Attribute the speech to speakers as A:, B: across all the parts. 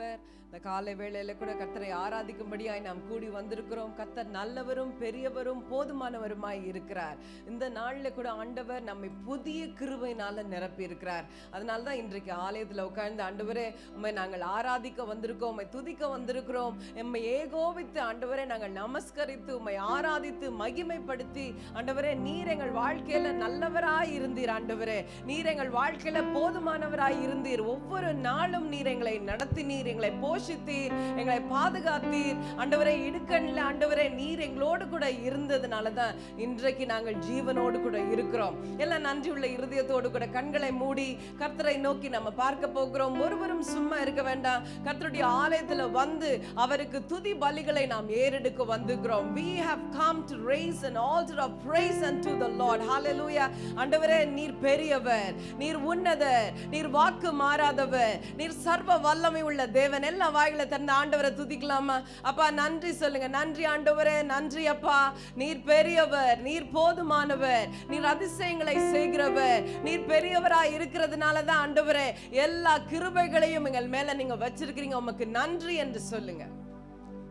A: நல்லவர் இந்த காலை வேளையில கூட கத்தரை ஆராதிக்கும்படியாய் நாம் கூடி வந்திருக்கிறோம். கத்தர் நல்லவரும் பெரியவரும் போதுமானவருமாய் இருக்கிறார். இந்த நாள்ல கூட ஆண்டவர் நம்மை புதிய கிருபையினால நிரப்பி இருக்கிறார் அதனால தான் இன்றைக்கு ஆலயத்துல உட்கார்ந்து ஆண்டவரே உண்மை நாங்கள் ஆராதிக்க வந்திருக்கோம் உண்மை துதிக்க வந்திருக்கிறோம். எம்மை ஏகோபித்து ஆண்டவரே நாங்கள் நமஸ்கரித்து உண்மை ஆராதித்து மகிமைப்படுத்தி ஆண்டவரே நீர் எங்கள் வாழ்க்கையில நல்லவராய் இருந்தீர் ஆண்டவரே. நீர் எங்கள் வாழ்க்கையில போதுமானவராய் இருந்தீர். ஒவ்வொரு நாளும் நீர் எங்களை நடத்தினீர் எங்களை போஷித்தீர் எங்களை பாதுகாத்தீர். ஆண்டவரே இடுக்கண்ல ஆண்டவரே நீர் எங்களோடு கூட இருந்ததுனால தான் இன்றைக்கு நாங்கள் ஜீவனோடு கூட இருக்கிறோம். எல்லாம் நன்றி உள்ள இருதயத்தோடு கூட கண்களை மூடி கர்த்தரை நோக்கி நம்ம பார்க்க போகிறோம். ஒருவரும் சும்மா இருக்க வேண்டாம். கர்த்தருடைய ஆலயத்தில் வந்து அவருக்கு துதி பலிகளை நாம் ஏறெடுக்க வந்துக்கிறோம் we have come to raise an altar of praise unto the lord. Hallelujah. ஆண்டவரே நீர் பெரியவர் நீர் உன்னதர் நீர் வாக்கு மாறாதவர் நீர் சர்வ வல்லமை உள்ள தேவன். எல்லா வாயில தந்த ஆண்டவரை துதிக்கலாமா? அப்பா நன்றி சொல்லுங்க. நன்றி ஆண்டவரே நன்றி அப்பா. நீர் பெரியவர் நீர் போதுமானவர் நீர் அதிசயங்களை செய்கிறவர் நீர் பெரியவரா இருக்கிறதுனால தான் ஆண்டவரே எல்லா கிருபைகளையும் எங்கள் மேல நீங்க வச்சிருக்கிறீங்க. உமக்கு நன்றி என்று சொல்லுங்க.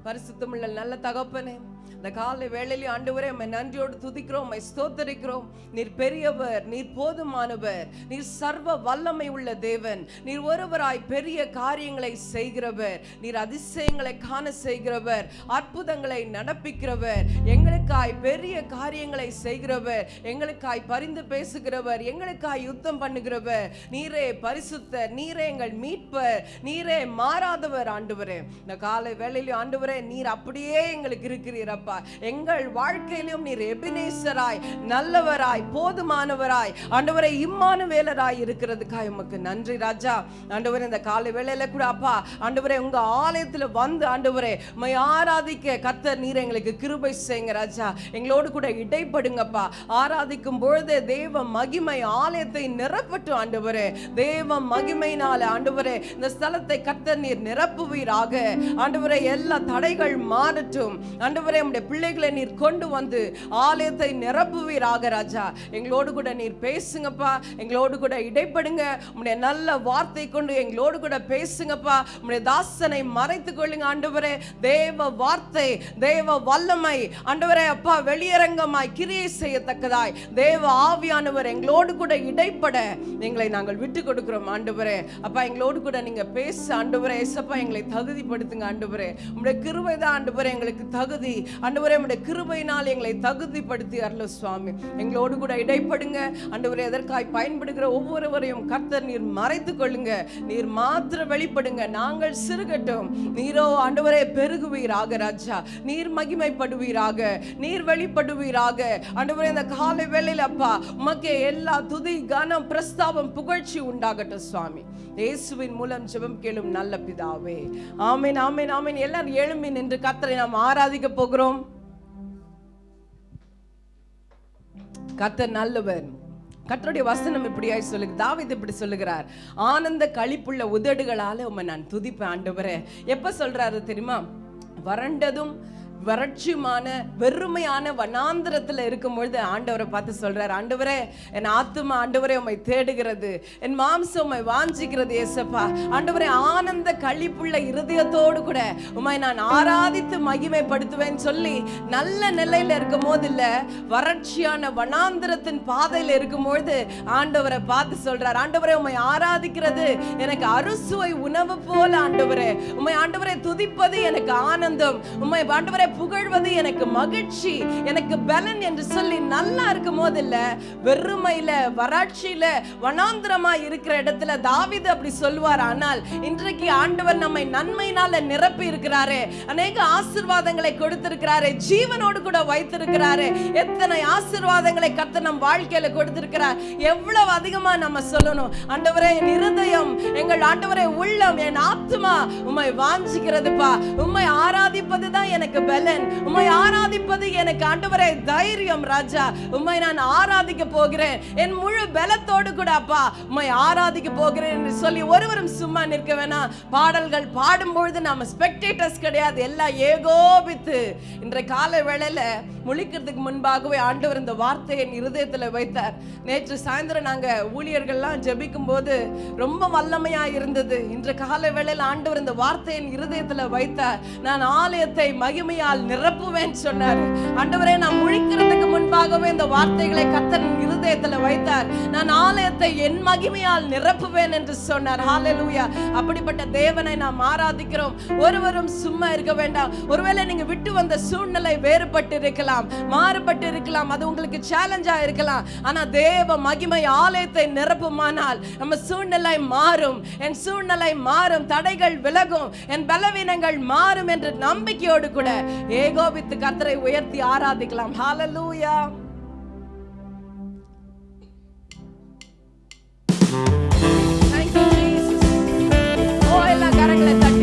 A: பரிசுத்தமுள்ள நல்ல தகப்பனே இந்த காலை வேளையிலே ஆண்டவரே உம்மை நன்றியோடு துதிக்கிறோம் உம்மை ஸ்தோத்தரிக்கிறோம். நீர் பெரியவர் நீர் போதுமானவர் நீர் சர்வ வல்லமை உள்ள தேவன். நீர் ஒருவராய் பெரிய காரியங்களை செய்கிறவர் நீர் அதிசயங்களை காண செய்கிறவர் அற்புதங்களை நடப்பிக்கிறவர். எங்களுக்காய் பெரிய காரியங்களை செய்கிறவர் எங்களுக்காய் பரிந்து பேசுகிறவர் எங்களுக்காய் யுத்தம் பண்ணுகிறவர். நீரே பரிசுத்தர் நீரே எங்கள் மீட்பர் நீரே மாறாதவர் ஆண்டவரே. இந்த காலை வேளையிலே ஆண்டவரே நீர் அப்படியே எங்களுக்கு இருக்கிறீர் அப்பா. எங்கள் வாழ்க்கையிலும் நீர் எபினேசராய் நல்லவராய் போதுமானவராய் ஆண்டவரே இம்மானுவேலராய் இருக்கிறதுக்காக உமக்கு நன்றி ராஜா. ஆண்டவரே இந்த காலை வேளையில கூட அப்பா ஆண்டவரே உங்க ஆலயத்துல வந்து ஆண்டவரே உம்மை ஆராதிக்க கர்த்தர் நீர் எங்களுக்கு கிருபை செய்யுங்க ராஜா. எங்களோடு கூட இடைப்படுங்கப்பா. ஆராதிக்கும் பொழுது தேவ மகிமை ஆலயத்தை நிரப்பட்டும் ஆண்டவரே. தேவ மகிமையினால ஆண்டவரே இந்த ஸ்தலத்தை கத்தர் நீர் நிரப்புவீராக. ஆண்டவரே எல்லா தடைகள் மாறட்டும். ஆண்டவரே உம்முடைய பிள்ளைகளை நீர் கொண்டு வந்து ஆலயத்தை நிரப்புவீராக ராஜா. எங்களோடு கூட நீர் பேசுங்கப்பா. எங்களோடு கூட இடைப்படுங்க. உம்முடைய நல்ல வார்த்தை கொண்டு எங்களோடு கூட பேசுங்கப்பா. உம்முடைய தாசனை மறைத்து கொள்ளுங்க ஆண்டவரே. தேவ வார்த்தை தேவ வல்லமை. ஆண்டவரே அப்பா வெளியரங்கமாய் கிரியை செய்யத்தக்கதாய். தேவ ஆவியானவர் எங்களோடு கூட இடைப்பட. எங்களை நாங்கள் விட்டு கொடுக்கிறோம் ஆண்டவரே. அப்பா எங்களோடு கூட நீங்க பேச ஆண்டவரே. ஏசப்பா எங்களை தகுதிப்படுத்துங்க ஆண்டவரே. உம்முடைய கிருவை தான் ஆண்டவரே. எங்களுக்கு தகுதி. அண்டவரே உம்முடைய கிருபையினால் எங்களை தகுதிப்படுத்தி அருள சுவாமி எங்களோடு கூட இடைப்படுங்க. அண்டவரே எதற்காய் பயன்படுகிற ஒவ்வொருவரையும் கர்த்தர் நீர் மறைத்து கொள்ளுங்க. நீர் மாத்திர வெளிப்படுங்க. நாங்கள் சிறுகட்டும். நீரோ ஆண்டவரே பெருகுவீராக ராஜா. நீர் மகிமைப்படுவீராக. நீர் வெளிப்படுவீராக. ஆண்டவரே இந்த காலை வேளையில் அப்பா உமக்கே எல்லா துதி கனம் பிரஸ்தாபம் புகழ்ச்சி உண்டாகட்டும் சுவாமி. இயேசுவின் மூலம் ஜெபம் கேளும் நல்ல பிதாவே. ஆமீன் ஆமீன் ஆமீன். எல்லாரும் எழும்பி நின்று கர்த்தரை நாம் ஆராதிக்க போகிறோம். கத்தர் நல்லவர். கத்தருடைய வசனம் இப்படியாய் சொல்லுங்க தாவித் இப்படி சொல்லுகிறார் ஆனந்த கழிப்புள்ள உதடுகளால உம்மை நான் துதிப்பேன் ஆண்டவரே. எப்ப சொல்றாரு தெரியுமா? வறண்டதும் வறட்சியுமான வெறுமையான வனாந்திரத்துல இருக்கும் பொழுது ஆண்டவரை பார்த்து சொல்றார் ஆண்டவரே என் ஆத்துமா ஆண்டவரே உம்மை தேடுகிறது என் மாம்சம் உம்மை வாஞ்சிக்கிறது ஏசப்பா ஆண்டவரே ஆனந்த கழிப்புள்ள இருதயத்தோடு கூட உம்மை நான் ஆராதித்து மகிமைப்படுத்துவேன் சொல்லி நல்ல நிலையில இருக்கும் போது இல்ல வறட்சியான வனாந்திரத்தின் பாதையில இருக்கும்பொழுது ஆண்டவரை பார்த்து சொல்கிறார் ஆண்டவரே உம்மை ஆராதிக்கிறது எனக்கு அறுசுவை உணவு போல ஆண்டவரே. உம்மை ஆண்டவரை துதிப்பது எனக்கு ஆனந்தம். உம்மை ஆண்டவரை புகழ்வது எனக்கு மகிழ்ச்சி எனக்கு பலன் என்று சொல்லி நல்லா இருக்கும் போதில்ல இல்ல வெறுமையில வறட்சியில வனாந்திரமா இருக்கிற இடத்துல தாவித அப்படி சொல்லுவார் ஆனால் இன்றைக்கு ஆண்டவர் நம்மை நன்மையினால நிரப்பி இருக்கிறாரு அநேக ஆசீர்வாதங்களை கொடுத்திருக்கிறாரு ஜீவனோடு கூட வைத்திருக்கிறாரு. எத்தனை ஆசீர்வாதங்களை கத்த நம் வாழ்க்கையில கொடுத்திருக்கிறார். எவ்வளவு அதிகமா நம்ம சொல்லணும். ஆண்டவரே என் இருதயம் எங்கள் ஆண்டவரே உள்ளம் என் ஆத்மா உம்மை வாஞ்சிக்கிறதுப்பா. உம்மை ஆராதிப்பதுதான் எனக்கு பலன் உம்மை ஆராதிப்பது எனக்கு ஆண்டவரே தைரியம் ராஜா. உம்மை நான் ஆராதிக்க போகிறேன். என் முழு பலத்தோடு கூட அப்பா உம்மை ஆராதிக்க போகிறேன் என்று சொல்லி ஒருவரும் சும்மா நிற்க வேணாம். பாடல்கள் பாடும்பொழுது நாம ஸ்பெக்டேட்டர்ஸ் கிடையாது எல்லாம் ஏகோபித்து. இன்றைய கால வேளையில முழிக்கிறதுக்கு முன்பாகவே ஆண்டவர் இந்த வார்த்தையை என் இருதயத்தில் வைத்தார். நேற்று சாயந்தரம் நாங்க ஊழியர்கள்லாம் ஜபிக்கும் போது ரொம்ப வல்லமையா இருந்தது. இன்று கால வேளையில் ஆண்டவர் இந்த வார்த்தையின் என் வைத்தார். நான் ஆலயத்தை மகிமையால் நிரப்புவேன் சொன்னார். ஆண்டவரே நான் முழிக்கிறதுக்கு முன்பாகவே இந்த வார்த்தைகளை கத்தர் என் இருதயத்துல வைத்தார். நான் ஆலயத்தை என் மகிமையால் நிரப்புவேன் என்று சொன்னார். ஹாலலூயா அப்படிப்பட்ட தேவனை நாம் ஆராதிக்கிறோம். ஒருவரும் சும்மா இருக்க வேண்டாம். ஒருவேளை நீங்க விட்டு வந்த சூழ்நிலை வேறுபட்டு இருக்கலாம் மாறுபட்டு இருக்கலாம் அது உங்களுக்கு சேலஞ்சா இருக்கலாம். ஆனா தேவ மகிமை ஆலயத்தை நிரப்புமானால் நம்ம சூழ்நிலை மாறும். என் சூழ்நிலை மாறும். தடைகள் விலகும். என் பலவீனங்கள் மாறும் என்ற நம்பிக்கையோடு கூட ஏகோபித்து கர்த்தரை உயர்த்தி ஆராதிக்கலாம். ஹாலலூயா கரங்களை தட்டி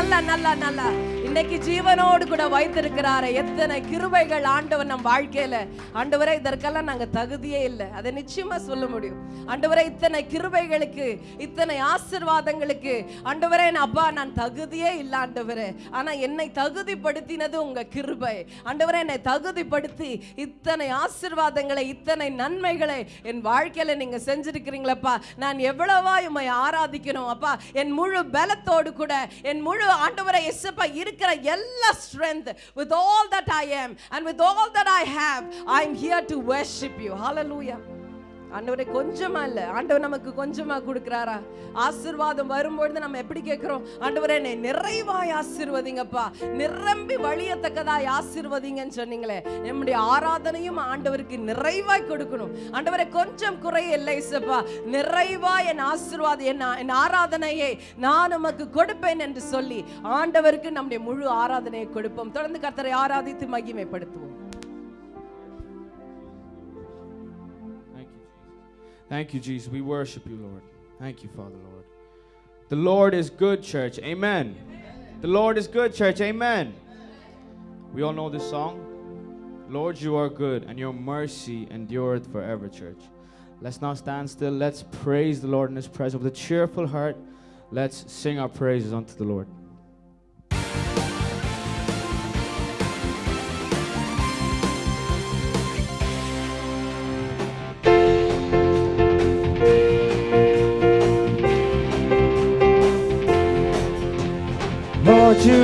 A: நல்ல நல்ல நல்ல. இன்னைக்கு ஜீவனோடு கூட வைத்திருக்கிறாரே. எத்தனை கிருபைகள் ஆண்டவர் நம் வாழ்க்கையில. ஆண்டவரை இதற்கெல்லாம் நாங்க தகுதியே இல்லை. அதை நிச்சயமா சொல்ல முடியும். ஆண்டவரே இத்தனை கிருபைகளுக்கு இத்தனை ஆசிர்வாதங்களுக்கு ஆண்டவரே அப்பா நான் தகுதியே இல்லை ஆண்டவரே. ஆனா என்னை தகுதிப்படுத்தினது உங்க கிருபை. ஆண்டவரே என்னை தகுதிப்படுத்தி இத்தனை ஆசிர்வாதங்களை இத்தனை நன்மைகளை என் வாழ்க்கையில நீங்க செஞ்சிருக்கிறீங்களப்பா. நான் எவ்வளவா உம்மை ஆராதிக்கணும் அப்பா. என் முழு பலத்தோடு கூட என் முழு ஆண்டவரை எஸ்எப்பா இருக்கிற எல்லா strength with all that I I and with all that I have I am here to worship you முடியும். ஹாலலூயா ஆண்டவரே கொஞ்சமா இல்ல. ஆண்டவர் நமக்கு கொஞ்சமா கொடுக்கிறாரா? ஆசிர்வாதம் வரும்பொழுது நம்ம எப்படி கேட்கிறோம்? ஆண்டவரே என்னை நிறைவாய் ஆசிர்வதிங்கப்பா. நிரம்பி வழியத்தக்கதாய் ஆசிர்வதிங்கன்னு சொன்னீங்களே. நம்முடைய ஆராதனையும் ஆண்டவருக்கு நிறைவாய் கொடுக்கணும். ஆண்டவரே கொஞ்சம் குறை இல்லை இசப்பா நிறைவாய் என் ஆசிர்வாதம் என் என் ஆராதனையை நான் உமக்கு கொடுப்பேன் என்று சொல்லி ஆண்டவருக்கு நம்முடைய முழு ஆராதனையை கொடுப்போம். தொடர்ந்து கர்த்தரை ஆராதித்து மகிமைப்படுத்துவோம்.
B: Thank you, Jesus. We worship you, Lord. Thank you, Father, Lord. The Lord is good, church. Amen. The Lord is good, church. Amen. We all know this song. Lord, you are good, and your mercy endureth forever, church. Let's not stand still. Let's praise the Lord in His presence with a cheerful heart. Let's sing our praises unto the Lord.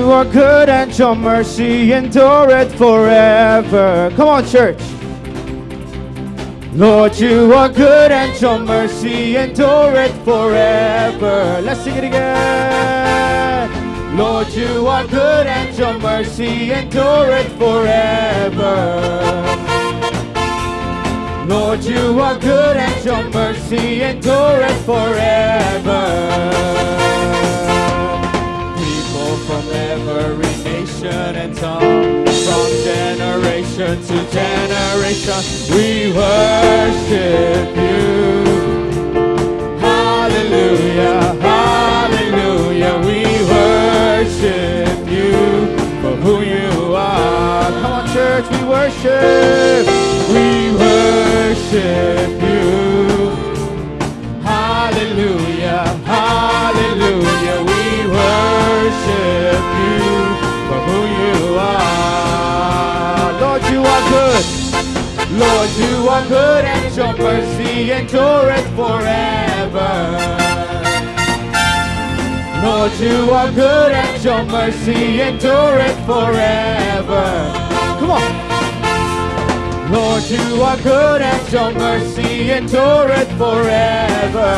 B: You are good and your mercy endureth forever. Come on, church. Lord, you are good and your mercy endureth forever. Let's sing it again. Lord, you are good and your mercy endureth forever. Lord, you are good and your mercy endureth forever. and tongue. From generation to generation, we worship you. Hallelujah, hallelujah, we worship you for who you are. Come on, church, we worship, we worship you. Lord, you are good and your mercy endureth forever. Lord, you are good and your mercy endureth forever. Come on. Lord, you are good and your mercy endureth forever.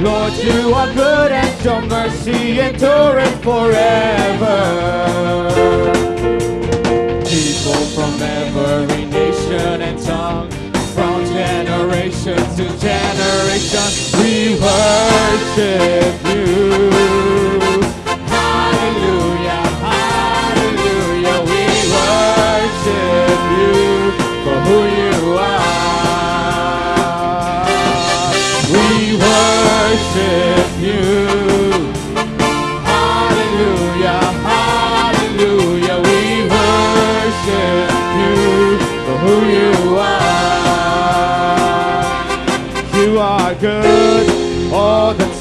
B: Lord, you are good and your mercy endureth forever. People from every nation and tongue, from generation to generation, we worship you. Hallelujah, hallelujah, we worship you for who you are. We worship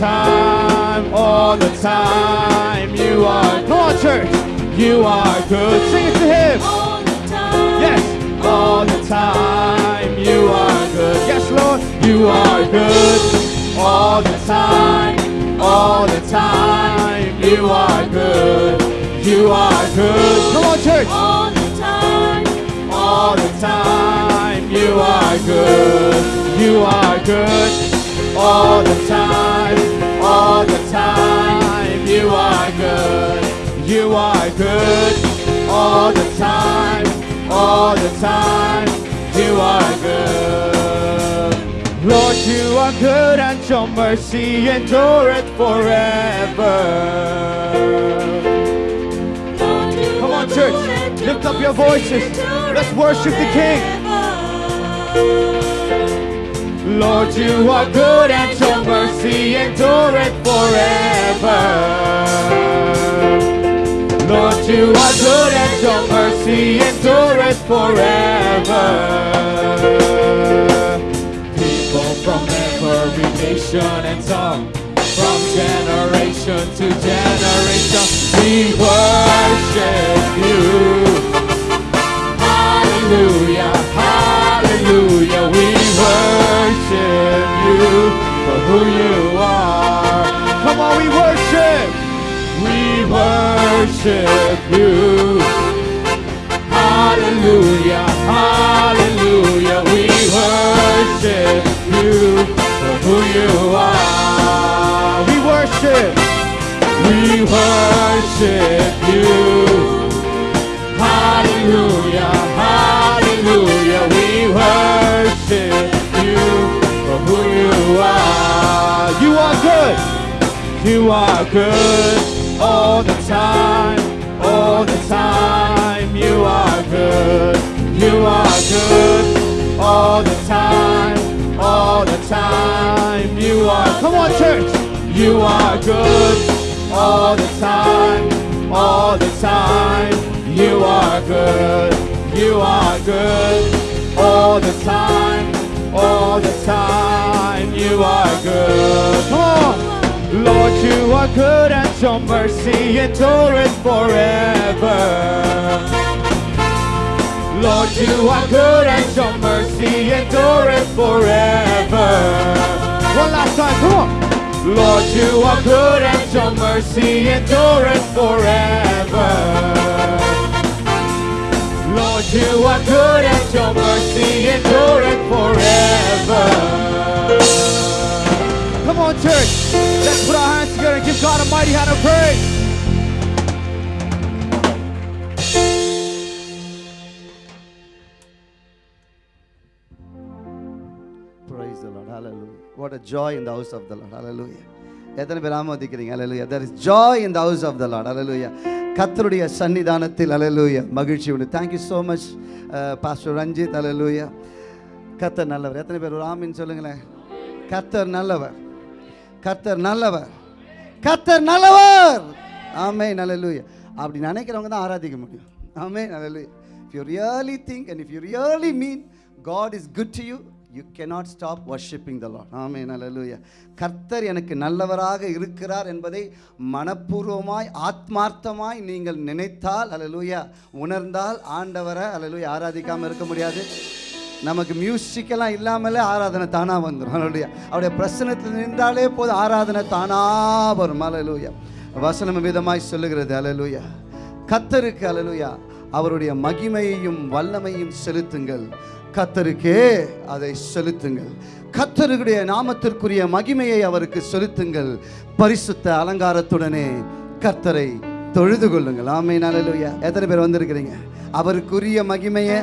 B: time, all the time. You are, come on, church. You are good. Sing it to Him.
C: all the time.
B: Yes, all the time. You are good. Yes, Lord. You are good all the time, all the time. You are good. You are good. Come on, church.
C: all the time.
B: All the time. You are good. You are good all the time, all the time. You are good. You are good all the time, all the time. You are good. Lord, you are good and your mercy endureth forever.
C: Lord,
B: Come on, church.
C: good and your
B: Lift up your voices. Let's worship the King. Lord, you are good and your mercy endureth forever. Lord, you are good and your mercy endureth forever. People from every nation and tongue, from generation to generation, we worship you. Hallelujah, for who you are. Come on, we worship, we worship you. Hallelujah, hallelujah, we worship you for who you are. We worship, we worship you. Hallelujah, hallelujah, we worship you are good all the time, all the time. You are good, you are good all the time, all the time. You are, come on, church, you are good all the time, all the time. You are good, you are good all the time, all the time. You are good. Come on. Lord, you are good and your mercy endureth forever. Lord, you are good and your mercy endureth forever. One last time, come on. Lord, you are good and your mercy endureth forever. Lord, you are good and your mercy endureth forever. Come on, church. Let's put our hands together and give God a mighty hand of praise.
D: Praise the Lord. Hallelujah. What a joy in the house of the Lord. Hallelujah. எத்தனை பேர் ஆமோதிக்கிறீங்க hallelujah there is joy in the house of the lord hallelujah கத்தருடைய சன்னிதானத்தில் hallelujah மகிழ்ச்சி உண்டு thank you so much pastor Ranjith hallelujah கத்தர் நல்லவர் எத்தனை பேர் ஒரு ஆமின்னு சொல்லுங்களேன் கத்தர் நல்லவர் கர்த்தர் நல்லவர் கர்த்தர் நல்லவர் ஆமே hallelujah அப்படி நினைக்கிறவங்க தான் ஆராதிக்க முடியும் amen Hallelujah. If you really think and if you really mean God is good to you you cannot stop worshiping the Lord. Amen. Hallelujah. கர்த்தர் எனக்கு நல்லவராக இருக்கிறார் என்பதை மனப்பூர்வமாய் ஆத்மார்த்தமாய் நீங்கள் நினைத்தால் அல்லேலூயா உணர்ந்தால் ஆண்டவரை அல்லேலூயா ஆராதிக்காமல் இருக்க முடியாது நமக்கு மியூசிக்கெல்லாம் இல்லாமலே ஆராதனை தானாக வந்துடும் அவருடைய அவருடைய பிரசனத்தில் நின்றாலே போதும் ஆராதனை தானாக வரும். அலலூயா வசனம் விதமாய் சொல்லுகிறது. அலலூயா கத்தருக்கு அலலூயா அவருடைய மகிமையையும் வல்லமையும் செலுத்துங்கள். கத்தருக்கே அதை செலுத்துங்கள். கத்தருடைய நாமத்திற்குரிய மகிமையை அவருக்கு செலுத்துங்கள். பரிசுத்த அலங்காரத்துடனே கத்தரை தொழுது கொள்ளுங்கள். ஆமை நல்லலுயா எத்தனை பேர் வந்திருக்கிறீங்க? அவருக்குரிய மகிமையை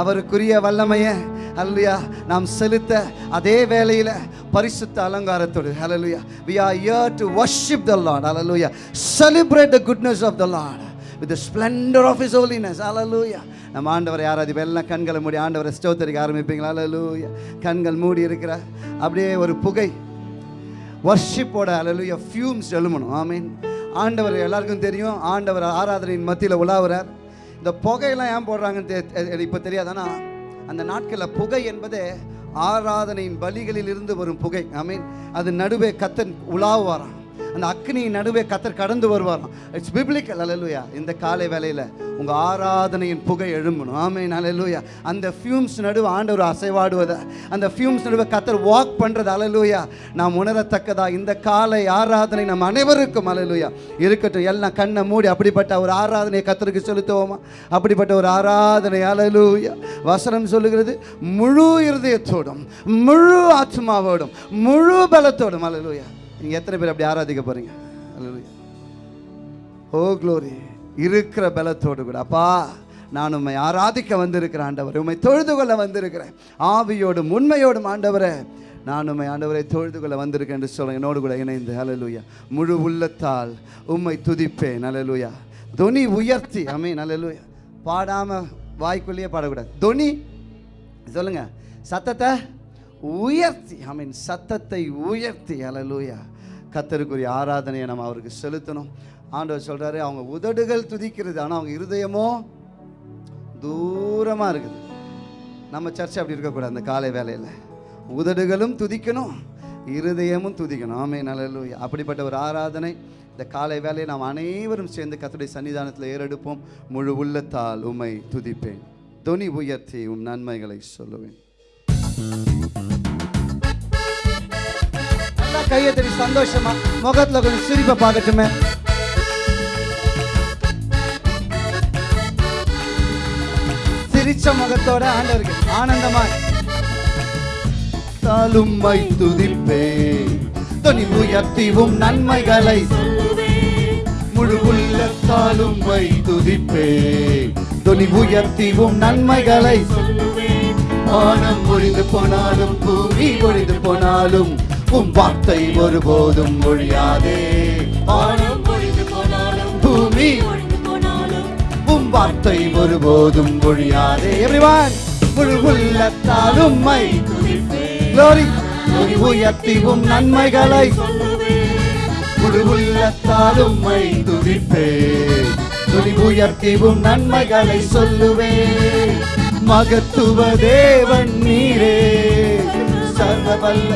D: அவருக்குரிய வல்லமையை அல்லையா நாம் செலுத்த அதே வேளையில் பரிசுத்த அலங்காரத்தோடு hallelujah we are here to worship the lord hallelujah celebrate the goodness of the lord with the splendor of his holiness hallelujah. நம்ம ஆண்டவரை யாராவது எல்லாம் கண்களை மூடி ஆண்டவரை ஸ்டோத்தரிக்க ஆரம்பிப்பீங்களா? hallelujah. கண்கள் மூடி இருக்கிற அப்படியே ஒரு புகை வர்ஷிப்போட அலலுயா ஃபியூம்ஸ் எழுமணும் ஆமீன். ஆண்டவர் எல்லாருக்கும் தெரியும். ஆண்டவர் ஆராதனையின் மத்தியில் உலாவுறார். இந்த புகையெல்லாம் ஏன் போடுறாங்கன்னு தெ- இப்போ தெரியாதானா? அந்த நாட்களில் புகை என்பது ஆராதனையின் பலிகளில் இருந்து வரும் புகை. ஆமீன் அது நடுவே கத்தன் உலாவுவாராம். அந்த அக்னியின் நடுவே கத்தர் கடந்து வருவாராம். இட்ஸ் பிப்ளிக்கல் அலலுயா இந்த காலை வேலையில் உங்கள் ஆராதனையின் புகை எழும்பணும். ஆமே அலலுயா அந்த ஃபியூம்ஸ் நடுவே ஆண்டவர் அசைவாடுவதை அந்த ஃபியூம்ஸ் நடுவே கத்தர் வாக் பண்ணுறது அலலுயா நாம் உணரத்தக்கதா இந்த காலை ஆராதனை நம் அனைவருக்கும் அலலுயா இருக்கட்டும் எல்லாம் கண்ணை மூடி அப்படிப்பட்ட ஒரு ஆராதனையை கத்தருக்கு செலுத்துவோமா? அப்படிப்பட்ட ஒரு ஆராதனை அலலுயா வசனம் சொல்லுகிறது முழு இருதயத்தோடும் முழு ஆத்மாவோடும் முழு பலத்தோடும் அலலுயா நீங்கள் எத்தனை பேர் அப்படி ஆராதிக்க போறீங்க? ஓ க்ளோரி oh, இருக்கிற பலத்தோடு கூட. அப்பா நான் உம்மை ஆராதிக்க வந்திருக்கிறேன் ஆண்டவர் உம்மை தொழுது கொள்ள வந்திருக்கிறேன். ஆவியோடும் உண்மையோடும் ஆண்டவரே நான் உண்மை ஆண்டவரை தொழுது கொள்ள வந்திருக்கேன் என்று சொல்ல என்னோடு கூட இணைந்து. அலலுயா முழு உள்ளத்தால் உம்மை துதிப்பேன். ஹalleluya தொனி உயர்த்தி. அமீன் ஹalleluya பாடாம வாய்க்குள்ளேயே பாடக்கூடாது. தொனி சொல்லுங்க. சத்தத்தை உயர்த்தி. ஐ மீன் சத்தத்தை உயர்த்தி. அலலுயா கத்தருக்குரிய ஆராதனையை நம்ம அவருக்கு செலுத்தணும். ஆண்டவர் சொல்கிறாரு அவங்க உதடுகள் துதிக்கிறது ஆனால் அவங்க இருதயமோ தூரமாக இருக்குது. நம்ம சர்ச்சை அப்படி இருக்கக்கூடாது அந்த காலை வேலையில் உதடுகளும் துதிக்கணும் இருதயமும் துதிக்கணும். ஆமே நல்ல அப்படிப்பட்ட ஒரு ஆராதனை. இந்த காலை வேலையை நாம் அனைவரும் சேர்ந்து கத்துடைய சன்னிதானத்தில் ஏறெடுப்போம். முழு உள்ளத்தால் உம்மை துதிப்பேன். தொனி உயர்த்தி உம் நன்மைகளை சொல்லுவேன். நல்லா கையை தட்டி சந்தோஷமா முகத்துல கொஞ்சம் சிரிப்பை பார்க்கட்டுமே சிரிச்ச முகத்தோட ஆண்டவருக்கு ஆனந்தமா தாலும்மை துதிப்பே துணி உயர்த்திவும் நன்மைகளை முழு உள்ளத்தாலும்மை துதிப்பே துணி உயர்த்திவும் நன்மைகளை வானம் ஒழிந்து போனாலும் பூமி ஒழிந்து போனாலும் உம் வார்த்தை ஒருபோதும் ஒழியாதே. வானம் பூமி உம் வார்த்தை ஒருபோதும் ஒழியாதே. எவ்ரிவான் முழு உள்ளத்தால் உம்மை Glory. துதி உயர்த்தி உம் நன்மைகளை முழு உள்ளத்தால் உம்மை துதிப்பே துதி உயர்த்தி உம் நன்மைகளை சொல்லுவே. மகத்துவ தேவன் நீரே. சர்வ வல்ல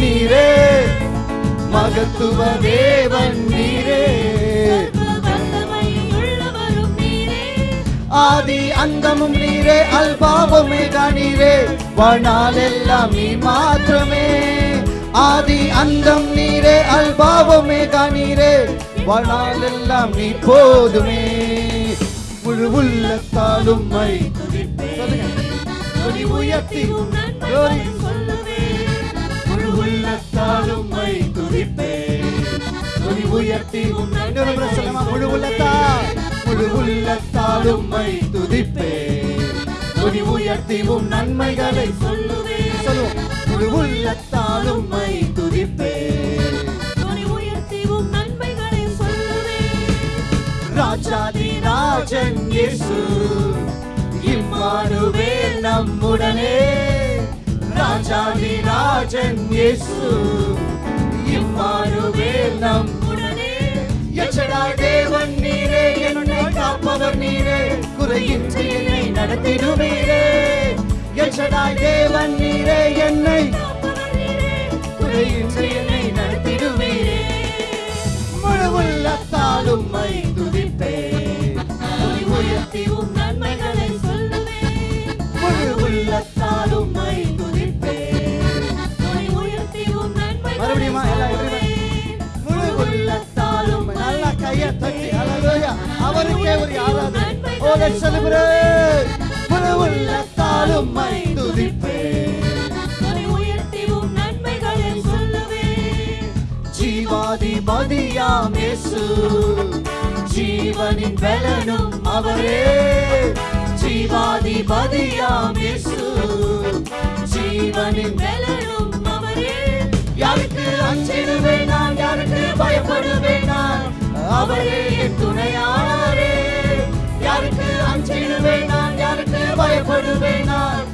D: நீரே மகத்துவ தேவன் நீரே. ஆதி அந்தமும் நீரே அல்பாவுமே நீரே வாழ்நாளெல்லாம் நீ மாத்திரமே. ஆதி அந்தம் நீரே அல்பாவுமே நீரே வாழ்நாளெல்லாம் நீ போதுமே. முழு உள்ளத்தாலும் மை துதி உயர்த்தி உள்ளத்தாலும் மை துதிப்பே துதி உயர்த்தி இன்னொரு முழு உள்ளத்தால். முழு உள்ளத்தாலும் மை துதிப்பே துதி உயர்த்தி உம் நன்மைகளை சொல்லுவோம். முழு உள்ளத்தாலும் மை ராஜாதி ராஜன் இயேசு. இம்மானுவேல் நம்முடனே. ராஜாதி ராஜன் இயேசு இம்மானுவேல் நம்முடனே எச்சடா தேவன் நீரே என்னை காப்பவர் நீரே குறையின்றி என்னை நடத்திடுவீரே. எச்சடாய் தேவன் நீரே என்னை குறையின்றி என்னை நடத்திடுவீரே. முழு உள்ளத்தாலும் மை
C: துதிப்பே உயர்த்தி
D: அவருக்கே ஒரு ஆராதனை ஓ லெட்ஸ் செலிப்ரேட் முழு உள்ளத்தாலும் மை ஜீவனின் பலனும் அவரே. ஜீவாதிபதியாம் இயேசு. ஜீவனின்
C: வெலரும் அவரே.
D: யாருக்கு அஞ்சிடுவேன் நான் யாருக்கு பயப்படுவேன் நான்? அவரே என் துணையாளரே. யாருக்கு அஞ்சிடுவேன் நான் யாருக்கு பயப்படுவேன் நான்?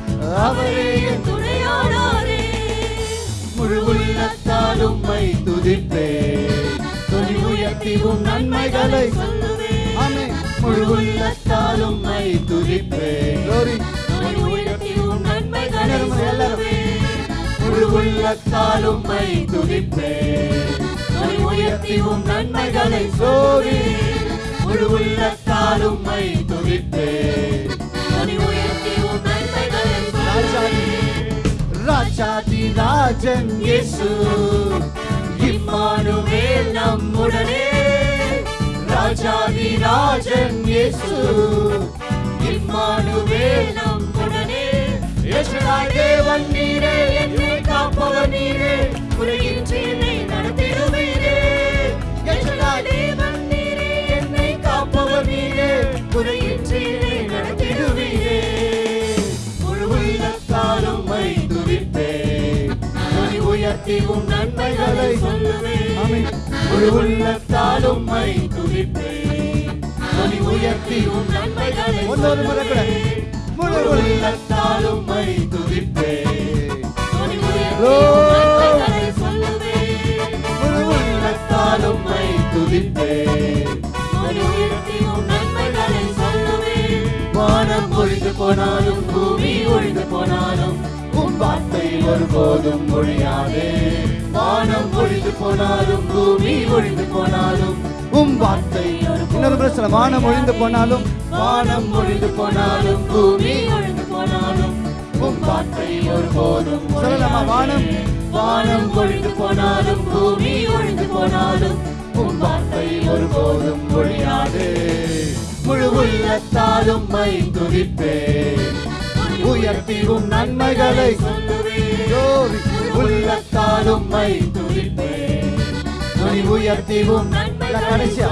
D: அவரே என்
C: துணையானாரே
D: முழு உள்ளத்தாலும் மை துதிப்பேன் துணி உயர்த்திவும் நன்மைகளை
C: சொல்லுவேன்.
D: முழு உள்ளத்தாலும் மை துதிப்பேன்
C: உயர்த்தி உம் நன்மைகளை. சொல்லுவேன்.
D: முழு உள்ளத்தாலும் மை துதிப்பேன்
C: துதி உயர்த்தி உம் நன்மைகளை
D: Glory. முழு உள்ளத்தாலும் மை துதிப்பேன்
C: துதி உயர்த்தி உம் நன்மைகளை
D: ராஜாதி ராஜன் இயேசு. இம்மானுவேல் நம்முடனே. ராஜாதி ராஜன் இயேசு. இம்மானுவேல்
C: நம்முடனே.
D: யேசுதாய் தேவன் நீரே என்னை காப்பவர் நீரே.
C: குறையின்றி
D: உம் நன்மைகளை
C: சொல்லுவேன்.
D: முழு உள்ளத்தாலும் மை துதிப்பேன். துதி உயர்த்தி உம்
C: நன்மைகளை
D: ஒன்னொரு முறை கூட. முழு உள்ளத்தாலும் மை துதிப்பேன்.
C: துதி உயர்த்தி
D: Lord.
C: உம் நன்மைகளை சொல்லுவேன்.
D: முழு உள்ளத்தாலும் மை துதிப்பேன்.
C: துதி உயர்த்தி உம் நன்மைகளை சொல்லுவேன்.
D: வானம் ஒழிந்து போனாலும் பூமி ஒழிந்து போனாலும் ஒருபோதும் ஒழியாதே. வானம் ஒழிந்து போனாலும் பூமி ஒழிந்து போனாலும் உம் வார்த்தை இன்னொரு பிரச்சனை வானம் ஒழிந்து போனாலும் வானம் ஒழிந்து போனாலும் பூமி
C: ஒழிந்து போனாலும்
D: உம் வார்த்தை ஒருபோதும் சொல்லலாமா வானம்? வானம் ஒழிந்து போனாலும் பூமி ஒழிந்து போனாலும் உம் வார்த்தை ஒருபோதும் ஒழியாதே. முழு உள்ளத்தாலும் மை துதிப்பேன் உயர்த்தி உம் நன்மைகளை Glory. உள்ளத்தாலும் மை துதிப்பேன் துணி உயர்த்தி உம் கடைசியா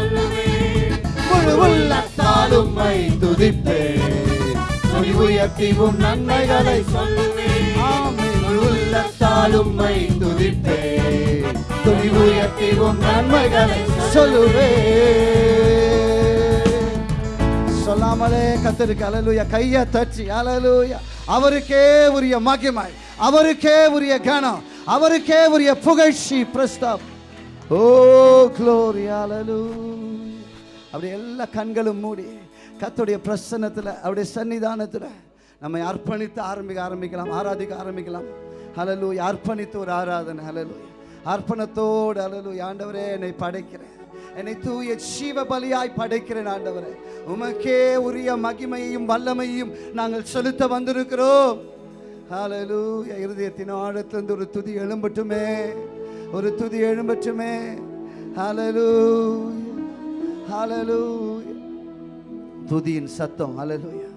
D: முழு உள்ளத்தாலும் மை துதிப்பேன் துணி உயர்த்தி உம் நன்மைகளை சொல்லுவேன். உள்ளத்தாலும் மை துதிப்பேன் துணி உயர்த்தி உம் நன்மைகளை சொல்லுவேன். சொல்லாமலே கத்திருக்கு அலலுயா. கையை தட்டி அலலுயா. அவருக்கே உரிய மகிமை அவருக்கே உரிய கனம் அவருக்கே உரிய புகழ்ச்சி பிரஸ்தாப். ஓ க்ளோரி அப்படி எல்லா கண்களும் மூடி கத்துடைய பிரசன்னத்தில் அவருடைய சன்னிதானத்தில் நம்மை அர்ப்பணித்து ஆரம்பிக்க ஆரம்பிக்கலாம் ஆராதிக்க ஆரம்பிக்கலாம். ஹலலு அர்ப்பணித்து ஒரு ஆராதனை. ஹலலு அர்ப்பணத்தோடு ஹலலு ஆண்டவரே என்னை படைக்கிறேன். என்னை தூய ஜீவ பலியாய் படைக்கிறேன் ஆண்டவரே. உமக்கே உரிய மகிமையையும் வல்லமையும் நாங்கள் செலுத்த வந்திருக்கிறோம். ஹalleluya இருதயத்தின் ஆழத்திலிருந்து ஒரு துதி எழும்பட்டுமே. ஒரு துதி எழும்பட்டுமே. ஹalleluya ஹalleluya துதியின் சத்தம். அலலூயா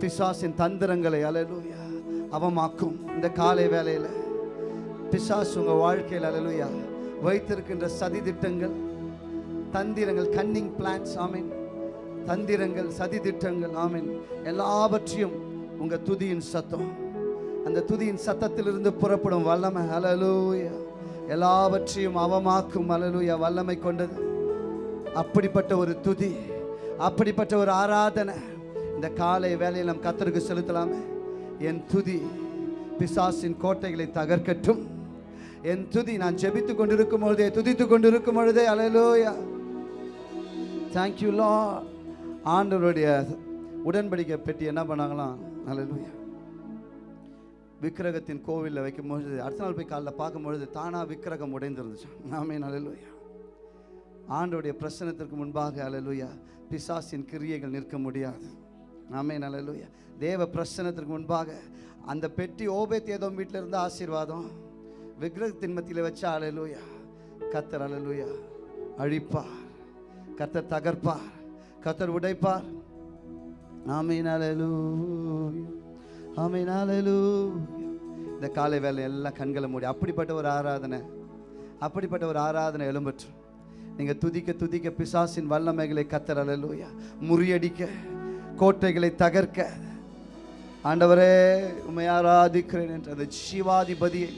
D: பிசாசின் தந்திரங்களை. அலலூயா அவமாக்கும். இந்த காலை வேலையில் பிசாஸ் உங்கள் வாழ்க்கையில். ஹalleluya வைத்திருக்கின்ற சதி திட்டங்கள் தந்திரங்கள் கன்னிங் பிளான்ஸ் ஆமீன். தந்திரங்கள் சதி திட்டங்கள் ஆமீன். எல்லாவற்றையும் உங்க துதியின் சத்தம். அந்த துதியின் சத்தத்திலிருந்து புறப்படும் வல்லமை அலலூயா எல்லாவற்றையும் அவமாக்கும் அலலூயா வல்லமை கொண்டது. அப்படிப்பட்ட ஒரு துதி அப்படிப்பட்ட ஒரு ஆராதனை. இந்த காலை வேலையில் நம் கத்தருக்கு செலுத்தலாமே. என் துதி பிசாசின் கோட்டைகளை தகர்க்கட்டும். என் துதி நான் ஜெபித்து கொண்டிருக்கும் பொழுதே துதித்து கொண்டிருக்கும் பொழுதே அலையலோயா தேங்க்யூ லா ஆண்டவருடைய உடன்படிக்கை பெட்டி என்ன பண்ணாங்களாம்? நல்ல விக்கிரகத்தின் கோவிலில் வைக்கும்பொழுது அடுத்த நாள் போய் காலைல பார்க்கும்பொழுது தானாக விக்கிரகம் உடைந்திருந்துச்சு. நாமே நல்லலுயா ஆண்டோடைய பிரசனத்திற்கு முன்பாக அலலுயா பிசாசின் கிரியைகள் நிற்க முடியாது. நாமே நல்லலுயா தேவ பிரசனத்திற்கு முன்பாக அந்த பெட்டி ஓபேத் ஏதோ வீட்டில் இருந்த ஆசீர்வாதம் விக்கிரகத்தின் மத்தியில் வச்சா அலலுயா கத்தர் அலலுயா அழிப்பார். கத்தர் தகர்ப்பார் கத்தர் உடைப்பார். ஆமீன் அலலுயா இந்த காலை வேலை எல்லாம் கண்களை மூடி அப்படிப்பட்ட ஒரு ஆராதனை அப்படிப்பட்ட ஒரு ஆராதனை எழும்பற்று. நீங்கள் துதிக்க துதிக்க பிசாசின் வல்லமைகளை கத்தர் அலலூயா முறியடிக்க கோட்டைகளை தகர்க்க. ஆண்டவரே உண்மை ஆராதிக்கிறேன் என்ற அந்த சிவாதிபதியை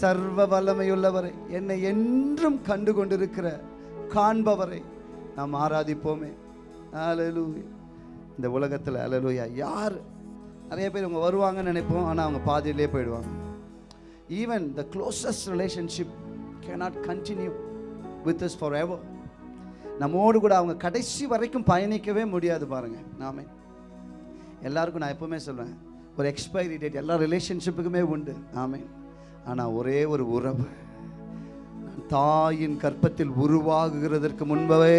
D: சர்வ வல்லமையுள்ளவரை என்னை என்றும் கண்டு கொண்டிருக்கிற காண்பவரை நாம் ஆராதிப்போமே. அலலூய் இந்த உலகத்தில் அலலூயா யார்? நிறைய பேர் இவங்க வருவாங்கன்னு நினைப்போம் ஆனால் அவங்க பாதியிலே போயிடுவாங்க. Even the closest relationship cannot continue with us forever நம்மோடு கூட அவங்க கடைசி வரைக்கும் பயணிக்கவே முடியாது பாருங்கள் நாமே எல்லாருக்கும் நான் எப்பவுமே சொல்வேன் ஒரு எக்ஸ்பைரி டேட் எல்லா ரிலேஷன்ஷிப்புக்குமே உண்டு. ஆமே ஆனால் ஒரே ஒரு உறவு. தாயின் கற்பத்தில் உருவாகுகிறதற்கு முன்பவே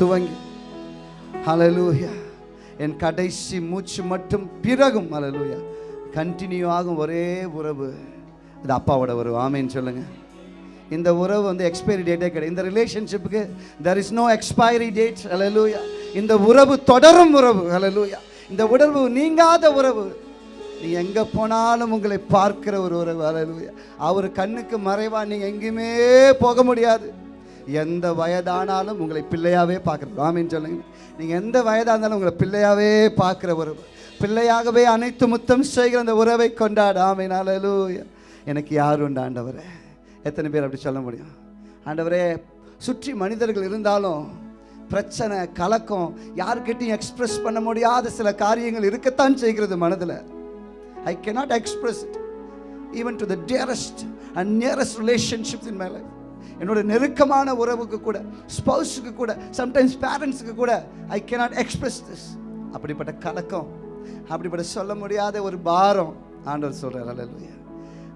D: துவங்கி. ஹalleluya என் கடைசி மூச்சு மட்டும் பிறகும். ஹalleluya கண்டினியூ ஆகும் ஒரே உறவு. இது அப்பாவோட உறவு. ஆமேன்னு சொல்லுங்கள் இந்த உறவு வந்து எக்ஸ்பைரி டேட்டே கிடையாது. இந்த ரிலேஷன்ஷிப்புக்கு there is no expiry date ஹalleluya இந்த உறவு தொடரும் உறவு. ஹalleluya இந்த உறவு நீங்காத உறவு. நீ எங்க போனாலும் உங்களை பார்க்கிற ஒரு உறவு. அவர் கண்ணுக்கு மறைவா நீங்கள் எங்கேயுமே போக முடியாது. எந்த வயதானாலும் உங்களை பிள்ளையாவே பார்க்குறது ஆமின்னு சொல்லுங்க. நீங்க எந்த வயதா இருந்தாலும் உங்களை பிள்ளையாவே பார்க்கிற உறவு. பிள்ளையாகவே அனைத்து முத்தம் செய்கிற அந்த உறவை கொண்டாடு. ஆமீன். ஹalleluya எனக்கு யார் உண்டு ஆண்டவரே? எத்தனை பேர் அப்படி சொல்ல முடியும்? ஆண்டவரே சுற்றி மனிதர்கள் இருந்தாலும் பிரச்சனை கலக்கம் யாருக்கிட்டையும் எக்ஸ்பிரஸ் பண்ண முடியாத சில காரியங்கள் இருக்கத்தான் செய்கிறது மனதில். I cannot express it even to the dearest and nearest relationships in my life என்னோட நெருக்கமான உறவுக்கு கூட ஸ்பௌஸுக்கு கூட சம்டைம்ஸ் பேரண்ட்ஸுக்கு கூட ஐ cannot எக்ஸ்பிரஸ் திஸ் அப்படிப்பட்ட கலக்கம் அப்படிப்பட்ட சொல்ல முடியாத ஒரு பாரம் ஆண்டவர் சொல்கிறார் அல்லேலூயா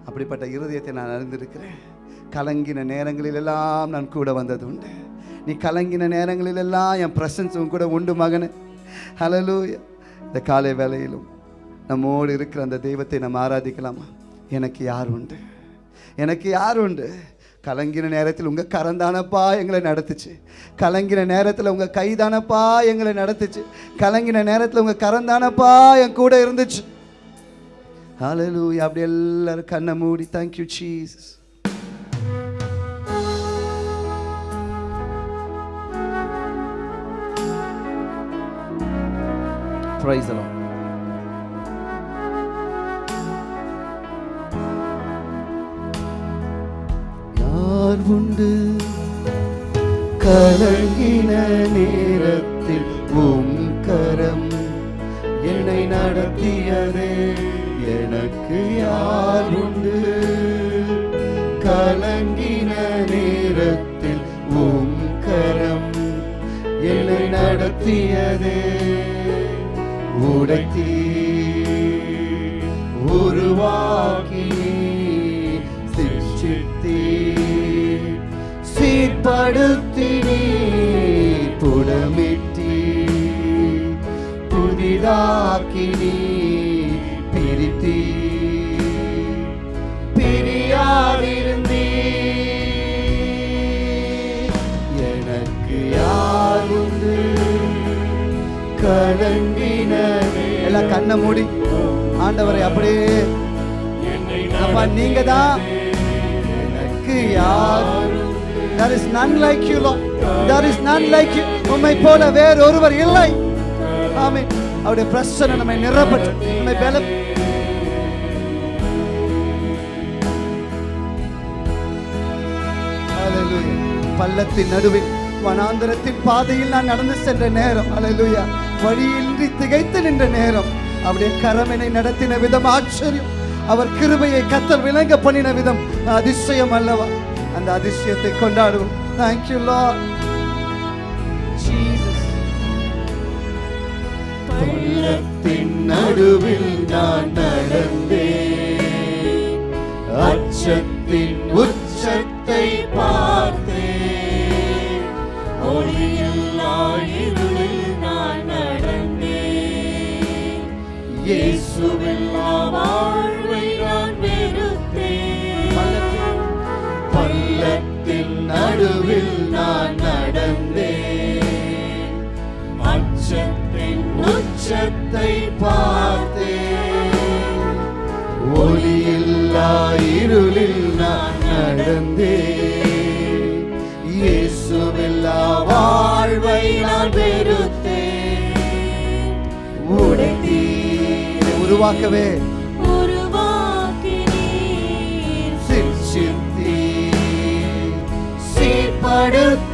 D: அப்படிப்பட்ட இருதயத்தை நான் அறிந்திருக்கிறேன். கலங்கின நேரங்களில் எல்லாம் நான் கூட வந்தது உண்டு. நீ கலங்கின நேரங்களிலெல்லாம் என் பிரசன்ஸ் உன் கூட உண்டு மகனு. ஹலலூயா இந்த காலை வேலையிலும் நம்மோடு இருக்கிற அந்த தெய்வத்தை நம்ம ஆராதிக்கலாமா? எனக்கு யார் உண்டு? எனக்கு யார் உண்டு? கலங்கின நேரத்தில் உங்கள் கரந்தானப்பா எங்களை நடத்துச்சு. கலங்கின நேரத்தில் உங்கள் கைதானப்பா எங்களை நடத்துச்சு. கலங்கின நேரத்தில் உங்கள் கரந்தானப்பா என் கூட இருந்துச்சு. ஹalleluya அப்படி எல்லாரும் கண்ணை மூடி thank you Jesus Praise the Lord. யார் கலங்கின நேரத்தில் உம் கரம் என்னை நடத்தியதே. எனக்கு யார் உண்டு? கலங்கின நேரத்தில் உம் கரம் என்னை நடத்தியதே. உடைத்தீ உருவாக்கி சீர்படுத்தினீ புடமிட்டீ புதிதாக்கினீ பிரித்தீ பிரியாதிருந்தீ எனக்கு யார் உண்டு? கலங்கின எல்லாம் கண்ணை மூடி. ஆண்டவரை அப்படியே. அப்பா நீங்க தான் எனக்கு யார் there is none like you lord. There is none like you. உம்மை போல வேறு ஒருவர் இல்லை. ஆமென். அவருடைய பிரசன்னம் நம்மை நிரப்பட்டு நம்மை பல பள்ளத்தின் நடுவில் வனாந்தரத்தின் பாதையில் நான் நடந்து சென்ற நேரம். அலலுயா வழியின்றி திகைத்து நின்ற நேரம். அவருடைய கரமனை நடத்தின விதம் ஆச்சரியம். அவர் கிருபையை கத்தர் விளங்க பண்ணின விதம். அதிசயம் அல்லவா? அந்த அதிசயத்தை கொண்டாடுவோம். தேங்க்யூ லா ஜீசஸ் பள்ளத்தின் நடுவில் நான் நடந்தேன். அச்சத்தின் உச்சத்தை பார்த்தேன்.
C: ஒளியில்லா இருளில் நான் நடந்தேன்.
D: இயேசுவில்லா நடுவில் நான் நடந்தேன். அச்சத்தின் உச்சத்தை பார்த்தேன். ஒளியில்லா இருளில் நான் நடந்தேன். இயேசுவில்லா வாழ்வை நான் வெறுத்தேன். உடைத்தீர். உருவாக்கவே. சீர்படுத்தி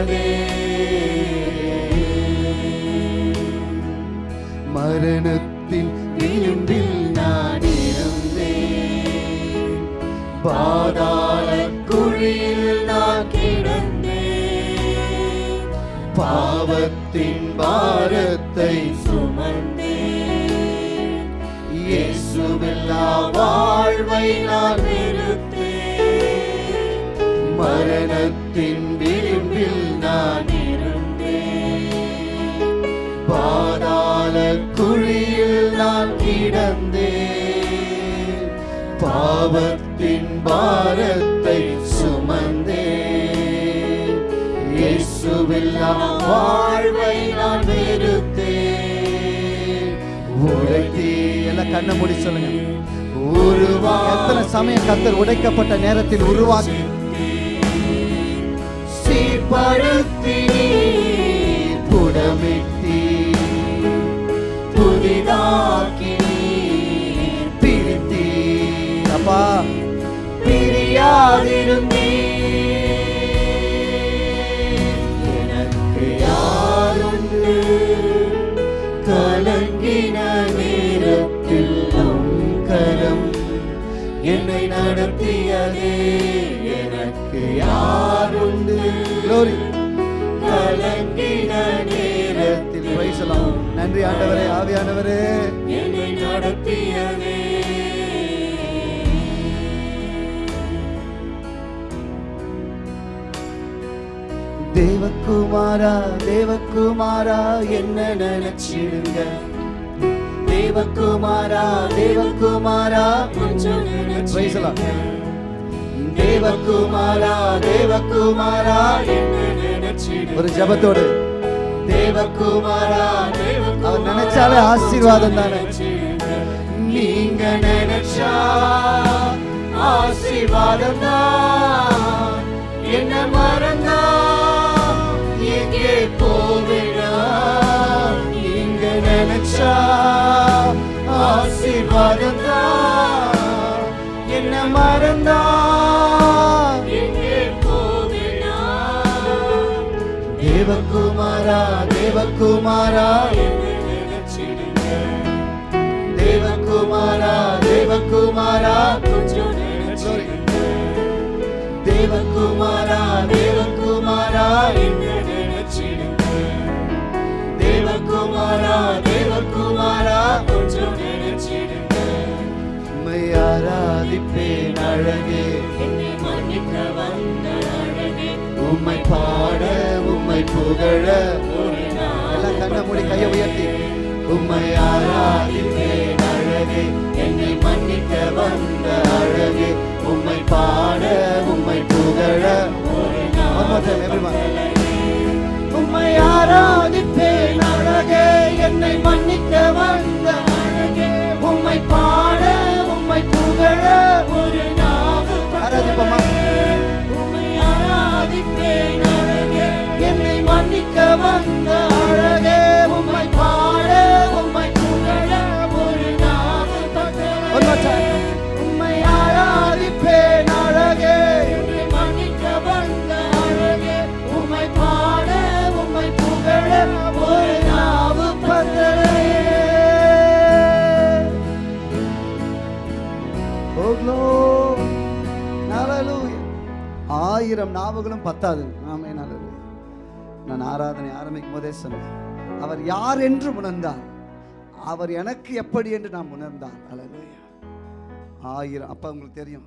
D: நடத்தியதே மரணத்தின் விளிம்பில் நான் இருந்தேன். பாதாள குழியில் நான் கிடந்தேன். பாவத்தின் பாரத்தை சுமந்தேன். இயேசுவில்லா வாழ்வை நான் வெறுத்தேன். மரண நான் கிடந்தேன் பாவத்தின் பாரத்தை சுமந்தேன். இயேசுவில்லா வாழ்வை நான் வெறுத்தேன். எல்லாம் கண்ணை மூடி சொல்லுங்க. உருவா எத்தனை சமயம் கத்தர் உடைக்கப்பட்ட நேரத்தில் உருவாக்கி. சீர்படுத்தி நீர் புடமிட்டி புதிதாக்கி என்னை நடத்தியதே எனக்கு யாருண்டு Glory. கலங்கின நேரத்தில் நன்றி ஆண்டவரே ஆவியானவரே.
C: என்னை நடத்தியதே.
D: தேவகுமாரா தேவகுமாரா என்ன நினைச்சிடுங்க? தேவகுமாரா தேவகுமாரா
C: கொஞ்சம்.
D: தேவகுமாரா தேவகுமாரா ஒரு ஜபத்தோடு. தேவகுமாரா அவர் நினைச்சாலே ஆசீர்வாதம் தானே? நீங்க நினைச்சா ஆசீர்வாதம் தான். என்ன மறந்தா எங்கே போவிடா. நீங்க நினைச்சா ஆசீர்வாதம் தான் என்ன மறந்தா. தேவகுமாரா தேவகுமாரா. தேவகுமாரா தேவகுமாரா. தேவகுமாரா தேவகுமாரா.
C: என்ன
D: தேவகுமாரா தேவகுமாரா
C: கொஞ்சம் நினைச்சிடுங்க.
D: உம்மை ஆராதிப்பேன் அழகே.
C: என்னை மன்னிக்க வந்த அழகே.
D: உம்மை பாட உம்மை புகழ. எல்லாம் கண்ணை மூடி கையை உயர்த்தி. உம்மை ஆராதிப்பேன் அழகே. என்னை மன்னிக்க வந்த அழகே. உம்மை பாட உம்மை புகழ. One more time, everyone. ஆயிரம் நாவுகளும் பத்தாது. ஆமே நல்லது நான் ஆராதனை ஆரம்பிக்கும் போதே சொன்னேன். அவர் யார் என்று உணர்ந்தார் அவர் எனக்கு எப்படி என்று நான் உணர்ந்தார் அல்லேலூயா ஆயிரம் அப்போ உங்களுக்கு தெரியும்.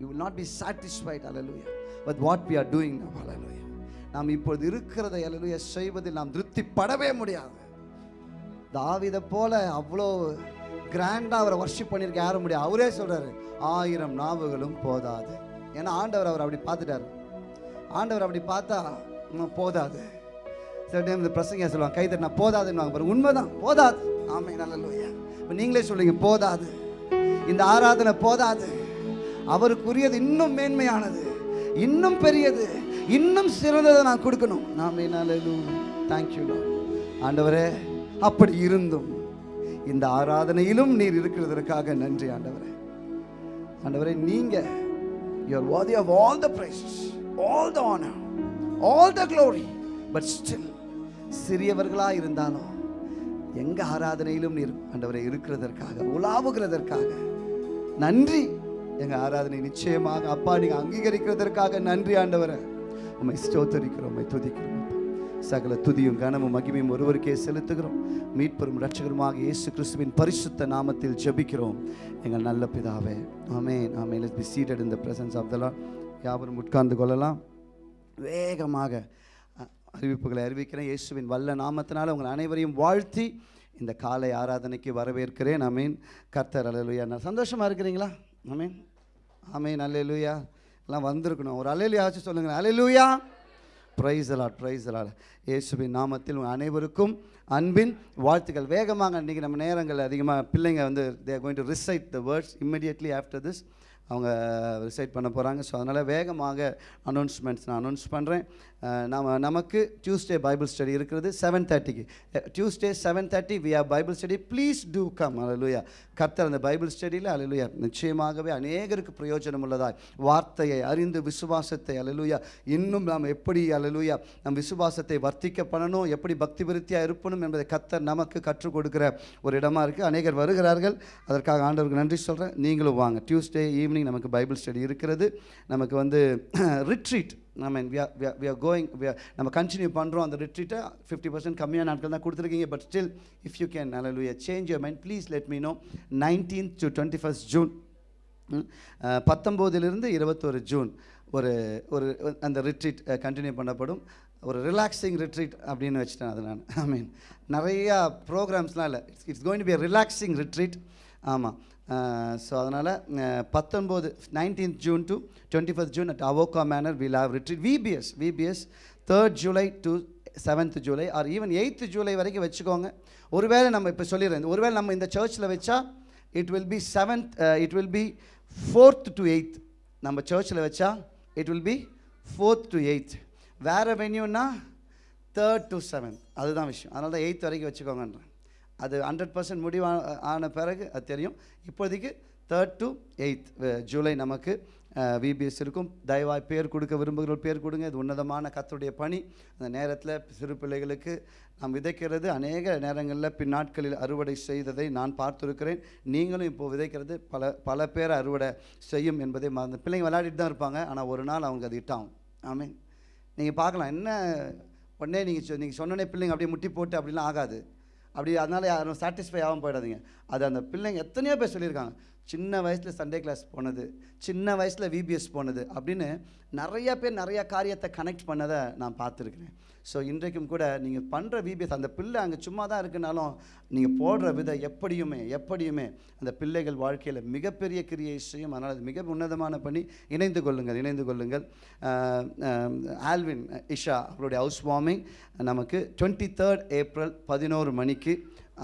D: You will not be satisfied hallelujah. But what we are doing now hallelujah. நாம் இப்பொழுது இருக்கிறத அலலுயா செய்வதில் நாம் திருப்திப்படவே முடியாது. தாவிதை போல அவ்வளோ கிராண்டாக அவரை வர்ஷிப் பண்ணியிருக்க யாரும் முடியாது. அவரே சொல்றாரு ஆயிரம் நாவுகளும் போதாது. ஏன்னா ஆண்டவர் அவர் அப்படி பார்த்துட்டாரு. ஆண்டவர் அப்படி பார்த்தா போதாது. சில டைம் இந்த பிரசங்க சொல்லுவாங்க கை தட்டினா போதாதுன்னு பாரு. உண்மைதான் போதாது. ஆமை நல்ல இப்போ நீங்களே சொல்லுங்க போதாது. இந்த ஆராதனை போதாது. அவருக்குரியது இன்னும் மேன்மையானது. இன்னும் பெரியது. இன்னும் சிறந்ததை நான் கொடுக்கணும். நாம் நல்ல தேங்க்யூ ஆண்டவரே அப்படி இருந்தும் இந்த ஆராதனையிலும் நீர் இருக்கிறதற்காக நன்றி ஆண்டவரே. ஆண்டவரே நீங்க your worthy of all the praises all the honor all the glory. But still சிறியவர்களாக இருந்தாலும் எங்க ஆராதனையிலும் நீர் ஆண்டவரை இருக்கிறதற்காக உலாவுகிறதற்காக. நன்றி. எங்கள் ஆராதனை நிச்சயமாக அப்பா நீங்கள் அங்கீகரிக்கிறதற்காக நன்றி ஆண்டவரை. உம்மை ஸ்தோத்தரிக்கிறோம் உண்மை துதிக்கிறோம் சகல துதியும் கனமும் மகிமையும் ஒருவருக்கே செலுத்துகிறோம். மீட்பெரும் ரட்சகருமாக இயேசு கிறிஸ்துவின் பரிசுத்த நாமத்தில் ஜெபிக்கிறோம். எங்கள் நல்ல பிதாவே amen amen. Let's be seated in the presence of the lord யாவரும் உட்கார்ந்து கொள்ளலாம். வேகமாக அறிவிப்புகளை அறிவிக்கிறேன். இயேசுவின் வல்ல நாமத்தினால உங்கள் அனைவரையும் வாழ்த்தி இந்த காலை ஆராதனைக்கு வரவேற்கிறேன். அமீன் கர்த்தர் அல்லேலூயா. நான் சந்தோஷமாக இருக்கிறீங்களா? அமீன் அமீன் அல்லேலூயா. எல்லாம் வந்திருக்கணும். ஒரு அலையிலையாச்சும் சொல்லுங்கள் hallelujah praise the lord praise the lord இயேசுவின் நாமத்தில் உங்கள் அனைவருக்கும் அன்பின் வாழ்த்துக்கள். வேகமாக இன்றைக்கி நம்ம நேரங்கள் அதிகமாக பிள்ளைங்க வந்து they going to recite the words immediately after this அவங்க uh, ரிசைட் பண்ண போகிறாங்க ஸோ அதனால் வேகமாக அனௌன்ஸ்மெண்ட்ஸ் நான் அனௌன்ஸ் பண்ணுறேன் நம்ம நமக்கு டியூஸ்டே பைபிள் ஸ்டடி இருக்கிறது செவன் தேர்ட்டிக்கு Tuesday seven thirty we are Bible study please do come hallelujah கர்த்தர் அந்த பைபிள் ஸ்டடியில் அலலுயா நிச்சயமாகவே அநேகருக்கு பிரயோஜனம் உள்ளதாய். வார்த்தையை அறிந்து விசுவாசத்தை அலலுயா இன்னும் நாம் எப்படி அலலுயா நம் விசுவாசத்தை வர்த்திக்க பண்ணணும் எப்படி பக்தி விருத்தியாக இருப்பணும் என்பதை கர்த்தர் நமக்கு கற்றுக் கொடுக்கிற ஒரு இடமா இருக்குது அநேகர் வருகிறார்கள். அதற்காக ஆண்டவருக்கு நன்றி சொல்கிறேன் நீங்களும் வாங்க. டியூஸ்டே ஈவினிங் நமக்கு பைபிள் ஸ்டடி இருக்கிறது. நமக்கு வந்து ரிட்ரீட் நம்ம வி ஆர் கோயிங் நம்ம கண்டினியூ பண்ணுறோம் அந்த ரிட்ரீட்டை ஃபிஃப்டி பர்சன்ட் கம்மியான நாட்கள் தான் கொடுத்துருக்கீங்க. But still if you can hallelujah change your mind please let me know nineteen to twenty first June பத்தொம்போதிலிருந்து இருபத்தொரு ஜூன் ஒரு ஒரு அந்த ரிட்ரீட் கண்டினியூ uh, பண்ணப்படும். ஒரு ரிலாக்ஸிங் ரிட்ரீட் அப்படின்னு வச்சுட்டேன் அது நான். ஐ மீன் நிறையா ப்ரோக்ராம்ஸ்லாம் இல்லை. It's it's going to be relaxing retreat ஆமாம் ஸோ அதனால் பத்தொன்பது nineteenth June to twenty first June at Avoca manor will have retreat VBS VBS third July to seventh July or even eighth July வரைக்கும் வச்சுக்கோங்க. ஒருவேளை நம்ம இப்போ சொல்லிடுறேன். ஒருவேளை நம்ம இந்த சர்ச்சில் வச்சா it will be seventh it will be fourth to eighth நம்ம சர்ச்சில் வச்சா it will be fourth to eighth வேறு வென்யூன்னா தேர்ட் டு செவன்த் அதுதான் விஷயம். அதனால தான் எயித் வரைக்கும் வச்சுக்கோங்கன்றேன். அது ஹண்ட்ரட் பர்சன்ட் முடிவு ஆன பிறகு அது தெரியும். இப்போதைக்கு தேர்ட் டு எயித் ஜூலை நமக்கு விபிஎஸ் இருக்கும். தயவாய் பேர் கொடுக்க விரும்புகிற பேர் கொடுங்க. இது உன்னதமான கத்தருடைய பணி. அந்த நேரத்தில் சிறு பிள்ளைகளுக்கு நாம் விதைக்கிறது அநேக நேரங்களில் பின்னாட்களில் அறுவடை செய்ததை நான் பார்த்துருக்கிறேன். நீங்களும் இப்போது விதைக்கிறது பல பல பேர் அறுவடை செய்யும் என்பதை மறந்து பிள்ளைங்க விளையாடிட்டு தான் இருப்பாங்க. ஆனால் ஒரு நாள் அவங்க அது இட்டாகும் ஆமீன். நீங்கள் பார்க்கலாம். என்ன உடனே நீங்கள் நீங்கள் சொன்னோடனே பிள்ளைங்க அப்படியே முட்டி போட்டு அப்படிலாம் ஆகாது. அப்படி அதனால் யாரும் சாட்டிஸ்ஃபை ஆகாமல் போயிடாதீங்க. அது அந்த பிள்ளைங்க எத்தனையோ பேர் சொல்லியிருக்காங்க. சின்ன வயசில் சண்டே கிளாஸ் போனது சின்ன வயசில் விபிஎஸ் போனது அப்படின்னு நிறைய பேர் நிறைய காரியத்தை கனெக்ட் பண்ணதை நான் பார்த்துருக்குறேன். ஸோ இன்றைக்கும் கூட நீங்கள் பண்ணுற விபிஎஸ் அந்த பிள்ளை அங்கே சும்மா தான் இருக்குனாலும் நீங்கள் போடுற விதை எப்படியுமே எப்படியுமே அந்த பிள்ளைகள் வாழ்க்கையில் மிகப்பெரிய கிரியை செய்யும். அதனால் அது மிக உன்னதமான பணி. இணைந்து கொள்ளுங்கள் இணைந்து கொள்ளுங்கள். ஆல்வின் இஷா அவருடைய ஹவுஸ் வார்மிங் நமக்கு டுவெண்ட்டி தேர்ட் ஏப்ரல் பதினோரு மணிக்கு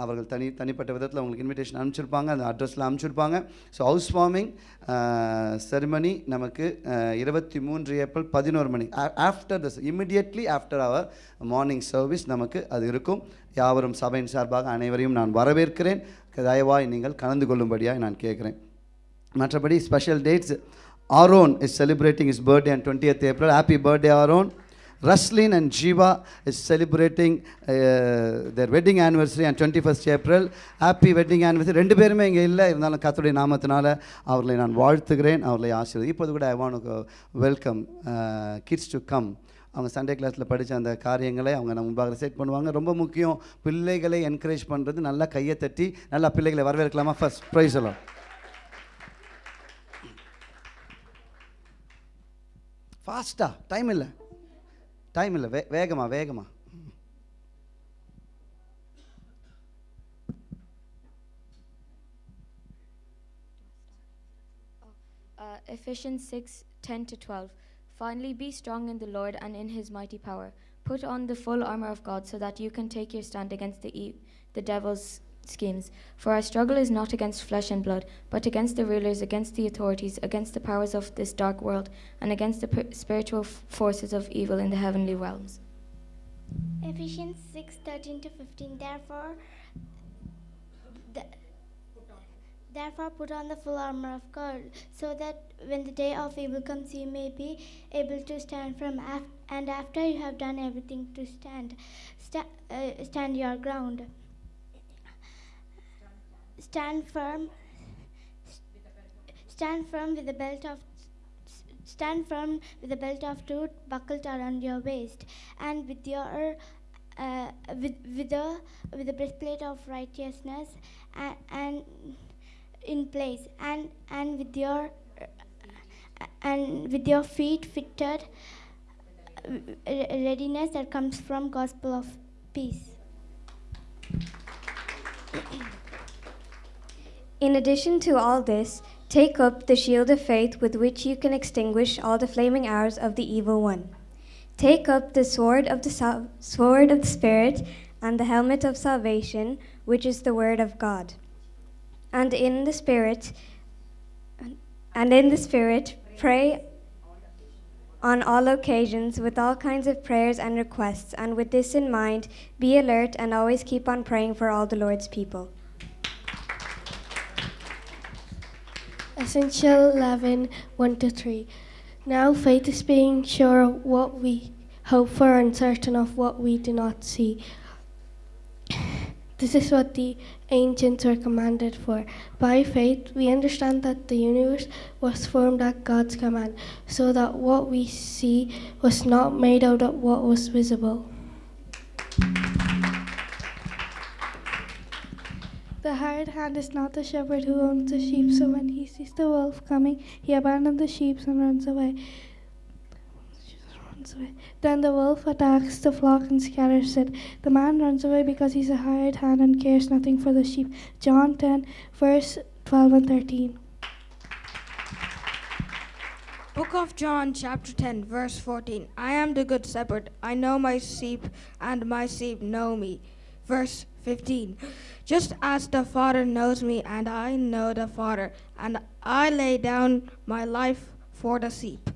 D: அவர்கள் தனி தனிப்பட்ட விதத்தில் உங்களுக்கு இன்விடேஷன் அனுப்பிச்சிருப்பாங்க அந்த அட்ரஸில் அனுப்பிச்சிருப்பாங்க. ஸோ ஹவுஸ் வார்மிங் செரிமனி நமக்கு uh, இருபத்தி மூன்று ஏப்ரல் பதினோரு மணி. After this immediately after our morning service நமக்கு அது இருக்கும். யாவரும் சபையின் சார்பாக அனைவரையும் நான் வரவேற்கிறேன். தயவாய் நீங்கள் கலந்து கொள்ளும்படியாக நான் கேட்குறேன். மற்றபடி special dates Aaron is celebrating is birthday and twentieth April happy birthday Aaron. Raslin and Jiva is celebrating uh, their wedding anniversary on 21st April. Happy wedding anniversary. ரெண்டு பேருமே இங்கே இல்லை. இருந்தாலும் கர்த்தருடைய நாமத்தினால அவர்களை நான் வாழ்த்துகிறேன். அவர்களை ஆசீர்வதி. இப்போது கூட I want welcome kids to come அவங்க சண்டே கிளாஸில் படித்த அந்த காரியங்களை அவங்க நம்ம முன்பாக செட் பண்ணுவாங்க. ரொம்ப முக்கியம். பிள்ளைகளை என்கரேஜ் பண்ணுறது நல்லா கையை தட்டி நல்லா பிள்ளைகளை வரவேற்கலாமா? ஃபர்ஸ்ட் ப்ரைஸ் எல்லாம் ஃபாஸ்ட்டாக டைம் இல்லை. டைம் இல்லை வே வேகமா வேகமா
E: Uh, Ephesians 6 10 to 12. Finally, be strong in the Lord and in his mighty power. Put on the full armor of God so that you can take your stand against the, e- the devil's schemes. For our struggle is not against flesh and blood, but against the rulers, against the authorities, against the powers of this dark world, and against the spiritual forces of evil in the heavenly realms.
F: Ephesians 6 13 to 15. Therefore, th- therefore, put on the full armor of God, so that when the day of evil comes, you may be able to stand firm. Af- and after you have done everything to stand, sta- uh, stand your ground. Stand firm. Stand firm with the belt of stand firm with the belt of truth buckled around your waist, and with your uh, with with the with the breastplate of righteousness, and, and in place, and and with your uh, and with your feet fitted uh, readiness that comes from gospel of peace.
G: In addition to all this, take up the shield of faith with which you can extinguish all the flaming arrows of the evil one. Take up the sword of the sword of the spirit and the helmet of salvation, which is the word of God. And in the spirit and in the spirit pray on all occasions with all kinds of prayers and requests, and with this in mind, be alert and always keep on praying for all the Lord's people.
H: Essential 11 1 to 3. Now faith is being sure of what we hope for and certain of what we do not see. This is what the ancients were commanded for. By faith, we understand that the universe was formed at God's command, so that what we see was not made out of what was visible.
I: The hired hand is not the shepherd who owns the sheep, so when he sees the wolf coming, he abandons the sheep and runs away. Then the wolf attacks the flock and scatters it. The man runs away because he's a hired hand and cares nothing for the sheep. John 10, verse 12 and 13.
J: Book of John, chapter 10, verse 14. I am the good shepherd. I know my sheep, and my sheep know me. Verse 15. Just as the Father knows me, and I know the Father, and I lay down my life for the sheep.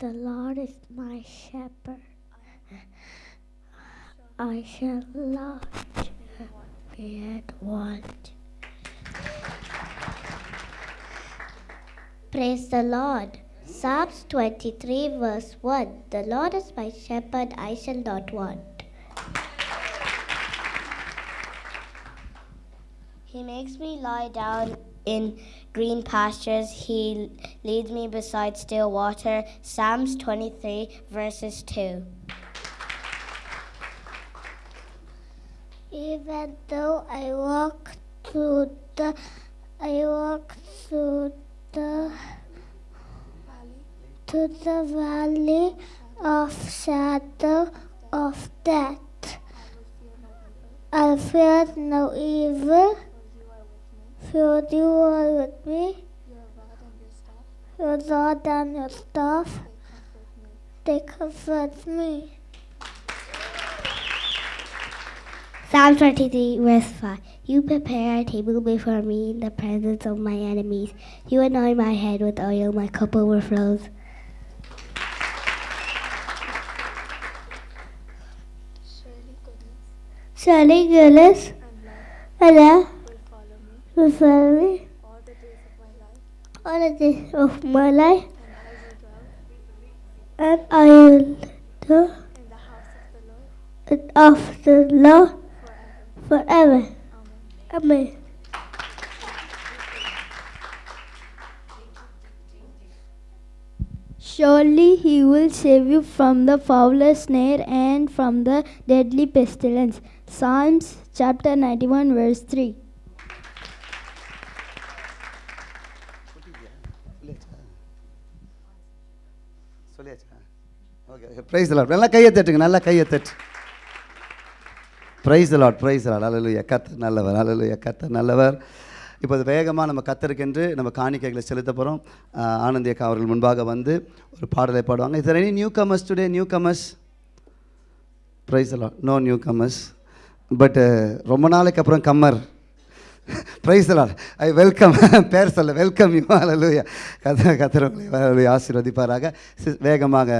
F: The Lord is my shepherd. I shall not be at want. Praise the Lord. Psalms 23, verse 1 The Lord is my shepherd, I shall not want. He makes me lie down in green pastures. He leads me beside still water. Psalms 23, verses 2. Even though I walk through the, I walk through the, to the valley of shadow of death, I fear no evil. For you are with me. Your rod and your staff,
K: they comfort me. Psalm 23, verse 5. You prepare a table before me in the presence of my enemies. You anoint my head with oil, my cup overflows. Surely goodness and follow me all the days of my life, and I will do it of the Lord forever. Amen.
J: Surely he will save you from the fowler's snare and from the deadly pestilence. Psalms chapter 91, verse 3.
D: Praise lord நல்லா கையை தட்டுங்க நல்லா கையை தட்டு. Praise lord praise lord hallelujah கத்தர் நல்லவர் அலலுயா கத்தர் நல்லவர். இப்போ அது வேகமாக நம்ம கத்தருக்கென்று நம்ம காணிக்கைகளை செலுத்த போகிறோம் ஆனந்தி அக்கா அவர்கள் முன்பாக வந்து ஒரு பாடலை பாடுவாங்க. Is any newcomers today newcomers praise lord no newcomers but ரொம்ப நாளைக்கு அப்புறம் comer. Praise lord I welcome பேர் சொல்ல வெல்கம் யூ அலலுயா கத கத்திரவங்களை ஆசீர்வதிப்பாராக. வேகமாக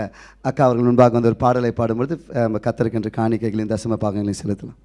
D: அக்கா அவர்கள் முன்பாக வந்து ஒரு பாடலை பாடும்பொழுது நம்ம கத்தருக்கென்று காணிக்கைகளையும் தசம பாகங்களையும் செலுத்தலாம்.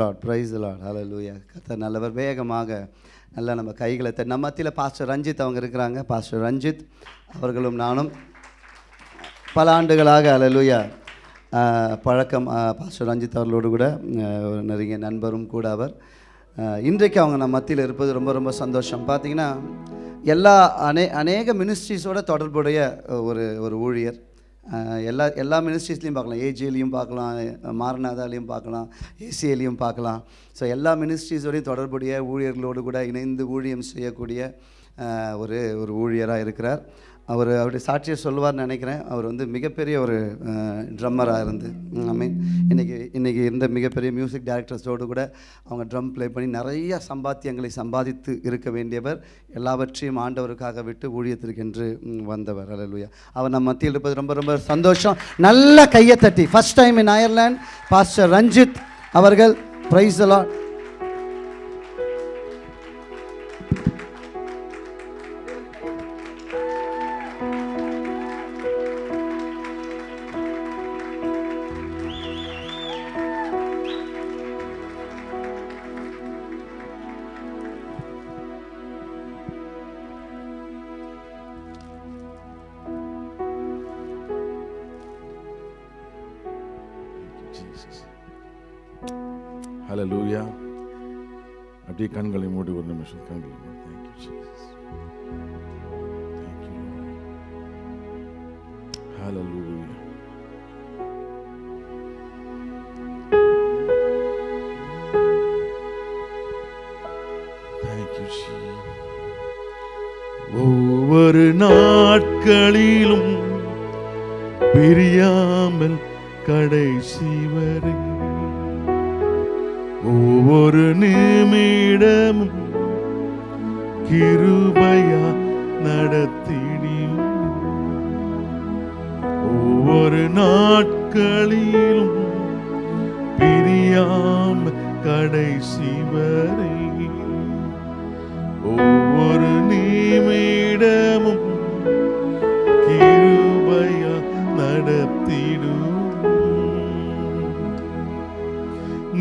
D: லாட் ப்ரைஸ் லாட் ஹலோ லூயா கத்த நல்லவர். வேகமாக நல்லா நம்ம கைகளை நம்ம மத்தியில் பாஸ்டர் ரஞ்சித் அவங்க இருக்கிறாங்க. பாஸ்டர் ரஞ்சித் அவர்களும் நானும் பல ஆண்டுகளாக அலலுயா பழக்கம் பாஸ்டர் ரஞ்சித் அவர்களோடு கூட நிறைய ஒரு நெருங்கிய நண்பரும் கூட அவர். இன்றைக்கு அவங்க நம்ம மத்தியில் இருப்பது ரொம்ப ரொம்ப சந்தோஷம். பார்த்தீங்கன்னா எல்லா அநே அநேக மினிஸ்ட்ரிஸோட தொடர்புடைய ஒரு ஒரு ஊழியர். எல்லா எல்லா மினிஸ்ட்ரிஸ்லையும் பார்க்கலாம். ஏஜிலையும் பார்க்கலாம். மாரநாதாலையும் பார்க்கலாம். ஏசிஏலையும் பார்க்கலாம். ஸோ எல்லா மினிஸ்ட்ரிஸோடையும் தொடர்புடைய ஊழியர்களோடு கூட இணைந்து ஊழியம் செய்யக்கூடிய ஒரு ஒரு ஊழியராக இருக்கிறார். அவர் அவருடைய சாட்சியை சொல்லுவார்னு நினைக்கிறேன். அவர் வந்து மிகப்பெரிய ஒரு ட்ரம்மராக இருந்து. ஐ மீன் இன்றைக்கி இன்றைக்கி இருந்த மிகப்பெரிய மியூசிக் டைரக்டர்ஸோடு கூட அவங்க ட்ரம் ப்ளே பண்ணி நிறைய சம்பாத்தியங்களை சம்பாதித்து இருக்க வேண்டியவர் எல்லாவற்றையும் ஆண்டவருக்காக விட்டு ஊழியத்திற்கென்று வந்தவர். அலலுயா அவர் நம்ம மத்தியில் இருப்பது ரொம்ப ரொம்ப சந்தோஷம். நல்ல கையை தட்டி. First time in Ireland pastor Ranjith அவர்கள் ப்ரைஸ் எல்லாம்
L: ஹalleluya தேங்க்யூ ஒவ்வொரு நாட்களிலும் பிரியாமல் கடைசி வரை ஒவ்வொரு நிமிடமும் கிருபையா நடத்த நாட்களிலும் பிரியாம கடைசி வரை ஒவ்வொரு நிமிடமும் கிருபையா நடத்திடும்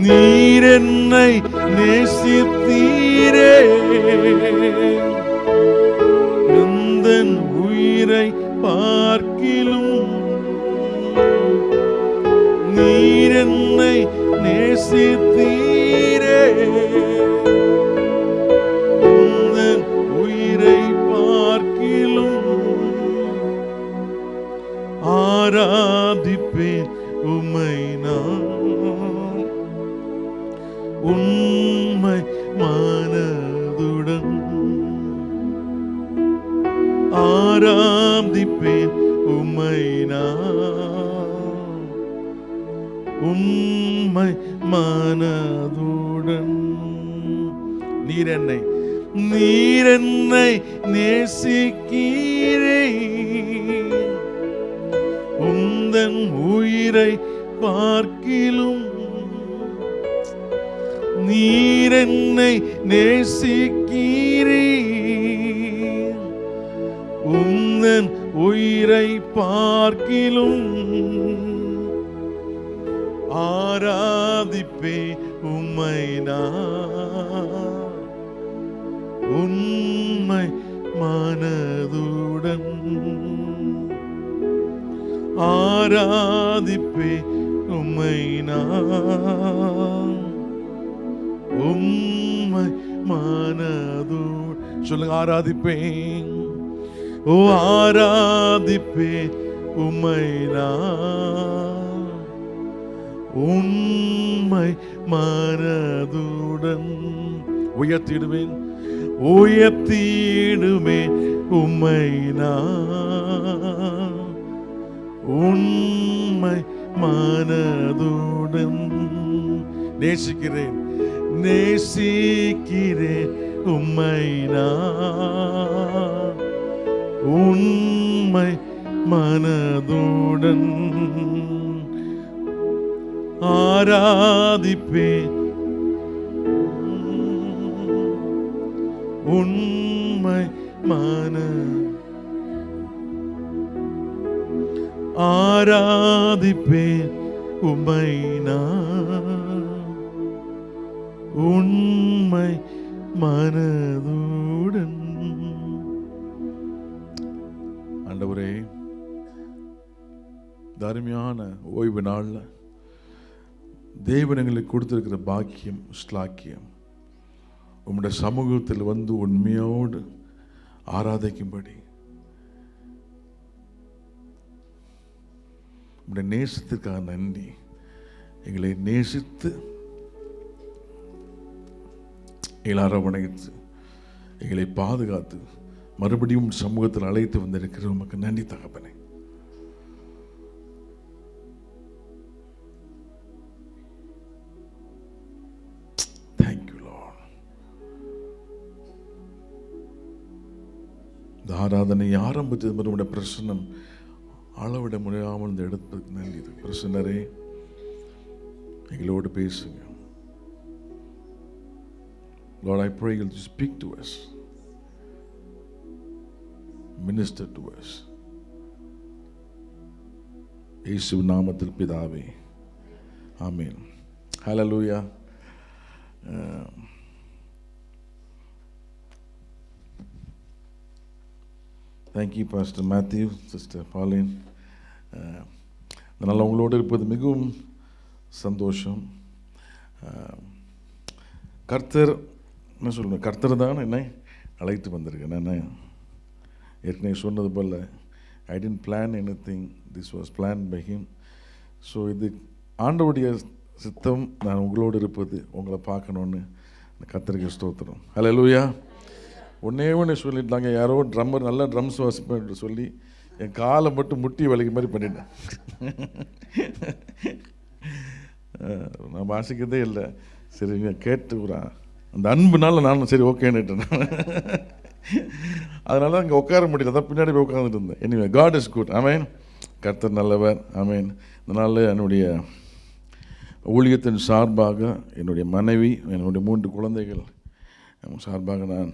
L: நீர் என்னை நேசித்தீரே se உம்மை நேசிக்க ஆராதிப்பேன் உம்மை நான். உண்மை மனதுடன் உயர்த்திடுவேன். உயர்த்திடுமே உம்மை நான். உண்மை மனதுடன் நேசிக்கிறேன். நேசிக்கிறேன் உம்மை நான். உண்மை மனதுடன் ஆராதிப்பேன் உண்மை மன ஆராதிப்பேன் உமை நான் உண்மை மனது இந்த அருமையான ஓய்வு நாளில் தேவன் எங்களுக்கு கொடுத்துருக்கிற பாக்கியம் ஸ்லாக்கியம். உம்முடைய சமூகத்தில் வந்து உண்மையோடு ஆராதிக்கும்படி. உங்களுடைய நேசத்திற்காக நன்றி. எங்களை நேசித்து எங்களை அரவணைத்து எங்களை பாதுகாத்து மறுபடியும் சமூகத்தில் அழைத்து வந்திருக்கிற உமக்கு நன்றி தகப்பனே. இந்த ஆராதனை ஆரம்பித்தது முதல் உடைய பிரசன்னம் அளவிட முடியாமல் இந்த இடத்துக்கு நன்றி பிரசன்னரே எங்களோடு பேசுங்க. Lord, I pray you'll speak to us, minister to us. இயேசு நாமத்தில் பிதாவே. ஆமென் ஹalleluya uh, thank you you, Pastor sister Sister uh, அதனால் உங்களோடு இருப்பது மிகவும் சந்தோஷம். Uh, கர்த்தர் என்ன சொல்லணும் கர்த்தர் தான் என்னை அழைத்து வந்திருக்கேன் நான் ஏற்கனவே சொன்னது போல் I didn't plan anything this was plan by him so இது ஆண்டவுடைய சித்தம். நான் உங்களோடு இருப்பது உங்களை பார்க்கணுன்னு கத்திரிக்கை ஸ்தோத்திரம். ஹலோ லூயா ஒன்றே ஒன்று சொல்லிட்டாங்க. யாரோ ட்ரம்மர் நல்லா ட்ரம்ஸ் வாசிப்பேன் சொல்லி என் காலை மட்டும் முட்டி வலிக்க மாதிரி பண்ணிட்டேன். நான் வாசிக்கிறதே இல்லை. சரி நீ கேட்டு அந்த அன்புனால நானும் சரி ஓகேன்னுட்டேன் அதனால அங்கே உட்கார முடியல. அதான் பின்னாடி போய் உட்காந்துட்டு இருந்தேன். Anyway God is good amen கர்த்தர் நல்லவர். அமேன் இதனால் என்னுடைய ஊழியத்தின் சார்பாக என்னுடைய மனைவி என்னுடைய மூன்று குழந்தைகள் சார்பாக நான்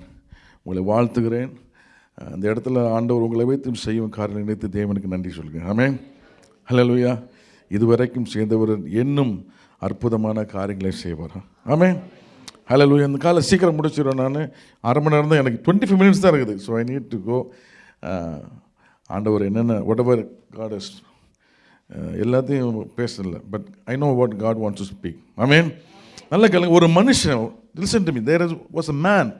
L: உங்களை வாழ்த்துகிறேன். அந்த இடத்துல ஆண்டவர் உங்களை வைத்து செய்யும் காரியம் நினைத்து தேவனுக்கு நன்றி சொல்கிறேன் ஆமே ஹalleluya. இதுவரைக்கும் சேர்ந்தவர் இன்னும் அற்புதமான காரியங்களை செய்வார்? ஆமே ஹalleluya. இந்த காலை சீக்கிரம் முடிச்சிடுவேன் நான். அரை மணி நேரம் தான் எனக்கு டுவெண்ட்டி ஃபைவ் மினிட்ஸ் தான் இருக்குது. So I need to go ஆண்டவர் என்னென்ன வாட் எவர் காடஸ் எல்லாத்தையும் பேசல but I know what God wants to speak I mean நல்ல கேளுங்க. ஒரு மனுஷன் listen to me there is was a man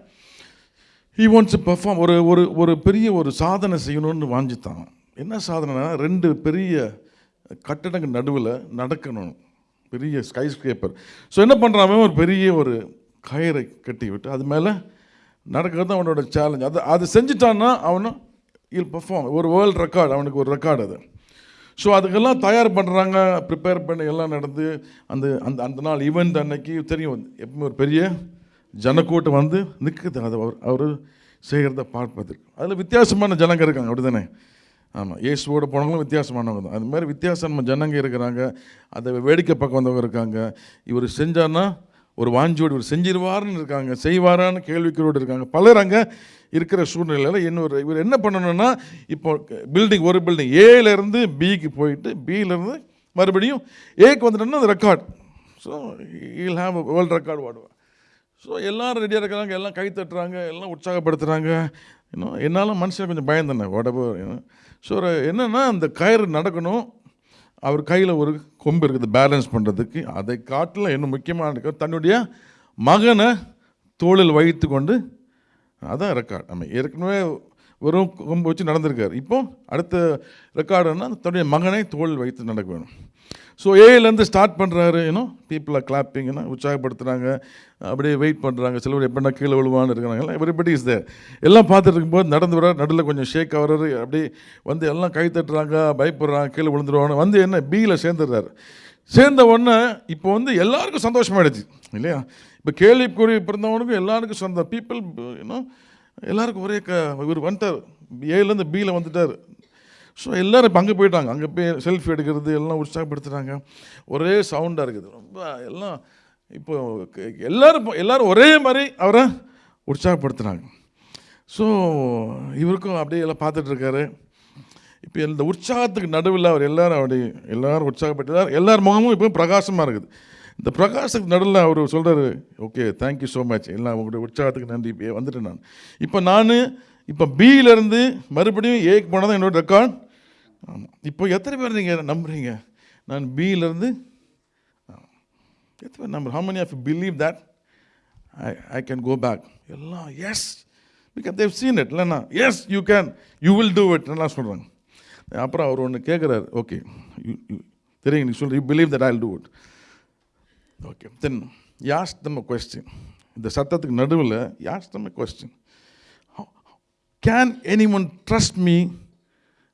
L: he wants perform ஒரு ஒரு ஒரு பெரிய ஒரு சாதனை செய்யணும்னு வாஞ்சித்தான். என்ன சாதனைனா ரெண்டு பெரிய கட்டடங்கள் நடுவில் நடக்கணும். பெரிய ஸ்கை ஸ்கிரேப்பர் ஸோ என்ன பண்ணுறான் அவன்? ஒரு பெரிய ஒரு கயிறை கட்டி விட்டு அது மேலே நடக்கிறது தான் அவனோட சேலஞ்ச் அது அது செஞ்சுட்டான்னா அவனும் இல் பர்ஃபார்ம் ஒரு வேர்ல்டு ரெக்கார்டு அவனுக்கு ஒரு ரெக்கார்டு அது. ஸோ அதுக்கெல்லாம் தயார் பண்ணுறாங்க ப்ரிப்பேர் பண்ணி எல்லாம் நடந்து அந்த அந்த அந்த நாள் ஈவெண்ட் அன்னைக்கு தெரியும். எப்பவுமே ஒரு பெரிய ஜனக்கூட்டம் வந்து நிற்குது அது அவர் அவர் செய்கிறத பார்ப்பதற்கு அதில் வித்தியாசமான ஜனங்க இருக்காங்க. அப்படி தானே ஆமாம் இயேசுவோட போனவங்களும் வித்தியாசமானவங்க தான். அது மாதிரி வித்தியாசமான ஜனங்க இருக்கிறாங்க. அதை வேடிக்கை பக்கம் வந்தவங்க இருக்காங்க. இவர் செஞ்சான்னா ஒரு வாஞ்சியோடு இவர் செஞ்சிருவாருன்னு இருக்காங்க. செய்வாரான்னு கேள்விகளோடு இருக்காங்க. பலர் அங்கே இருக்கிற சூழ்நிலையில் இன்னொரு இவர் என்ன பண்ணணும்னா இப்போ பில்டிங் ஒரு பில்டிங். ஏலேருந்து பிக்கு போயிட்டு பியிலேருந்து மறுபடியும் ஏக்கு வந்துட்டோம்னா அது record so he'll have world record வாடுவேன் so எல்லாரும் ரெடியாக இருக்கிறாங்க எல்லாம் கை தட்டுறாங்க எல்லாம் உற்சாகப்படுத்துகிறாங்க இன்னும் என்னால் மனுஷன் கொஞ்சம் பயந்தேன் உடம்பு ஸோ என்னென்னா அந்த கயிறு நடக்கணும். அவர் கையில் ஒரு கொம்பு இருக்குது பேலன்ஸ் பண்ணுறதுக்கு அதை காட்டில் இன்னும் முக்கியமான இருக்கு, தன்னுடைய மகனை தோளில் வைத்து கொண்டு அதான் ரெக்கார்ட் நம்ம ஏற்கனவே வெறும் கொம்பு வச்சு நடந்திருக்கார். இப்போ அடுத்த ரெக்கார்டுன்னா தன்னுடைய மகனை தோளில் வைத்து நடக்க வேணும். ஸோ ஏலேருந்து ஸ்டார்ட் பண்ணுறாரு ஏன்னோ பீப்புளை கிளாப்பிங்னா உற்சாகப்படுத்துகிறாங்க அப்படியே வெயிட் பண்ணுறாங்க சிலவர் எப்படின்னா கீழே விழுவான்னு இருக்கிறாங்க. எவ்ரிபடி இஸ் தேர் எல்லாம் பார்த்துட்டு இருக்கும்போது நடந்து வர நடுவில் கொஞ்சம் ஷேக் ஆகிறாரு அப்படியே வந்து எல்லாம் கை தட்டுறாங்க பயப்படுறாங்க கீழே விழுந்துருவாங்க வந்து என்ன பியில் சேர்ந்துடுறாரு. சேர்ந்த உடனே இப்போ வந்து எல்லாருக்கும் சந்தோஷமாயிடுச்சு இல்லையா? இப்போ கேள்விக்குறி பிறந்தவனுக்கும் எல்லாருக்கும் சொந்த பீப்புள் இன்னும் எல்லாருக்கும் ஒரே க இவர் வந்துட்டார். ஏலேருந்து பியில் வந்துட்டார். ஸோ எல்லோரும் இப்போ அங்கே போயிட்டாங்க. அங்கே போய் செல்ஃபி எடுக்கிறது எல்லாம் உற்சாகப்படுத்துகிறாங்க ஒரே சவுண்டாக இருக்குது. ரொம்ப எல்லாம் இப்போ எல்லோரும் எல்லோரும் இப்போ- ஒரே மாதிரி அவரை உற்சாகப்படுத்துகிறாங்க ஸோ இவருக்கும் அப்படியே எல்லாம் பார்த்துட்ருக்காரு இப்போ இந்த உற்சாகத்துக்கு நடுவில் அவர் எல்லோரும் அப்படி எல்லாரும் உற்சாகப்பட்டு எல்லார் முகமும் இப்போ பிரகாசமாக இருக்குது. இந்த பிரகாசத்துக்கு நடுவில் அவர் சொல்கிறாரு ஓகே தேங்க்யூ ஸோ மச் எல்லாம் உங்களுடைய உற்சாகத்துக்கு நன்றி. இப்போ வந்துட்டேன் நான். இப்போ நான் இப்போ பியிலேருந்து மறுபடியும் ஏக்கு போனால் தான் என்னோட ரெக்கார்ட் ஆமாம் இப்போ எத்தனை பேர் நீங்கள் நம்புறீங்க? நான் பியிலேருந்து எத்தனை பேர் number how many of believe that I I can go back எல்லாம் yes because they've seen it இல்லைண்ணா yes you can you will do it எல்லாம் சொல்கிறாங்க அப்புறம் அவர் ஒன்று கேட்குறாரு ஓகே தெரியுங்க நீ சொல்லி you believe that I do it okay then ask them question இந்த சத்தத்துக்கு நடுவில் ask them question can anyone trust me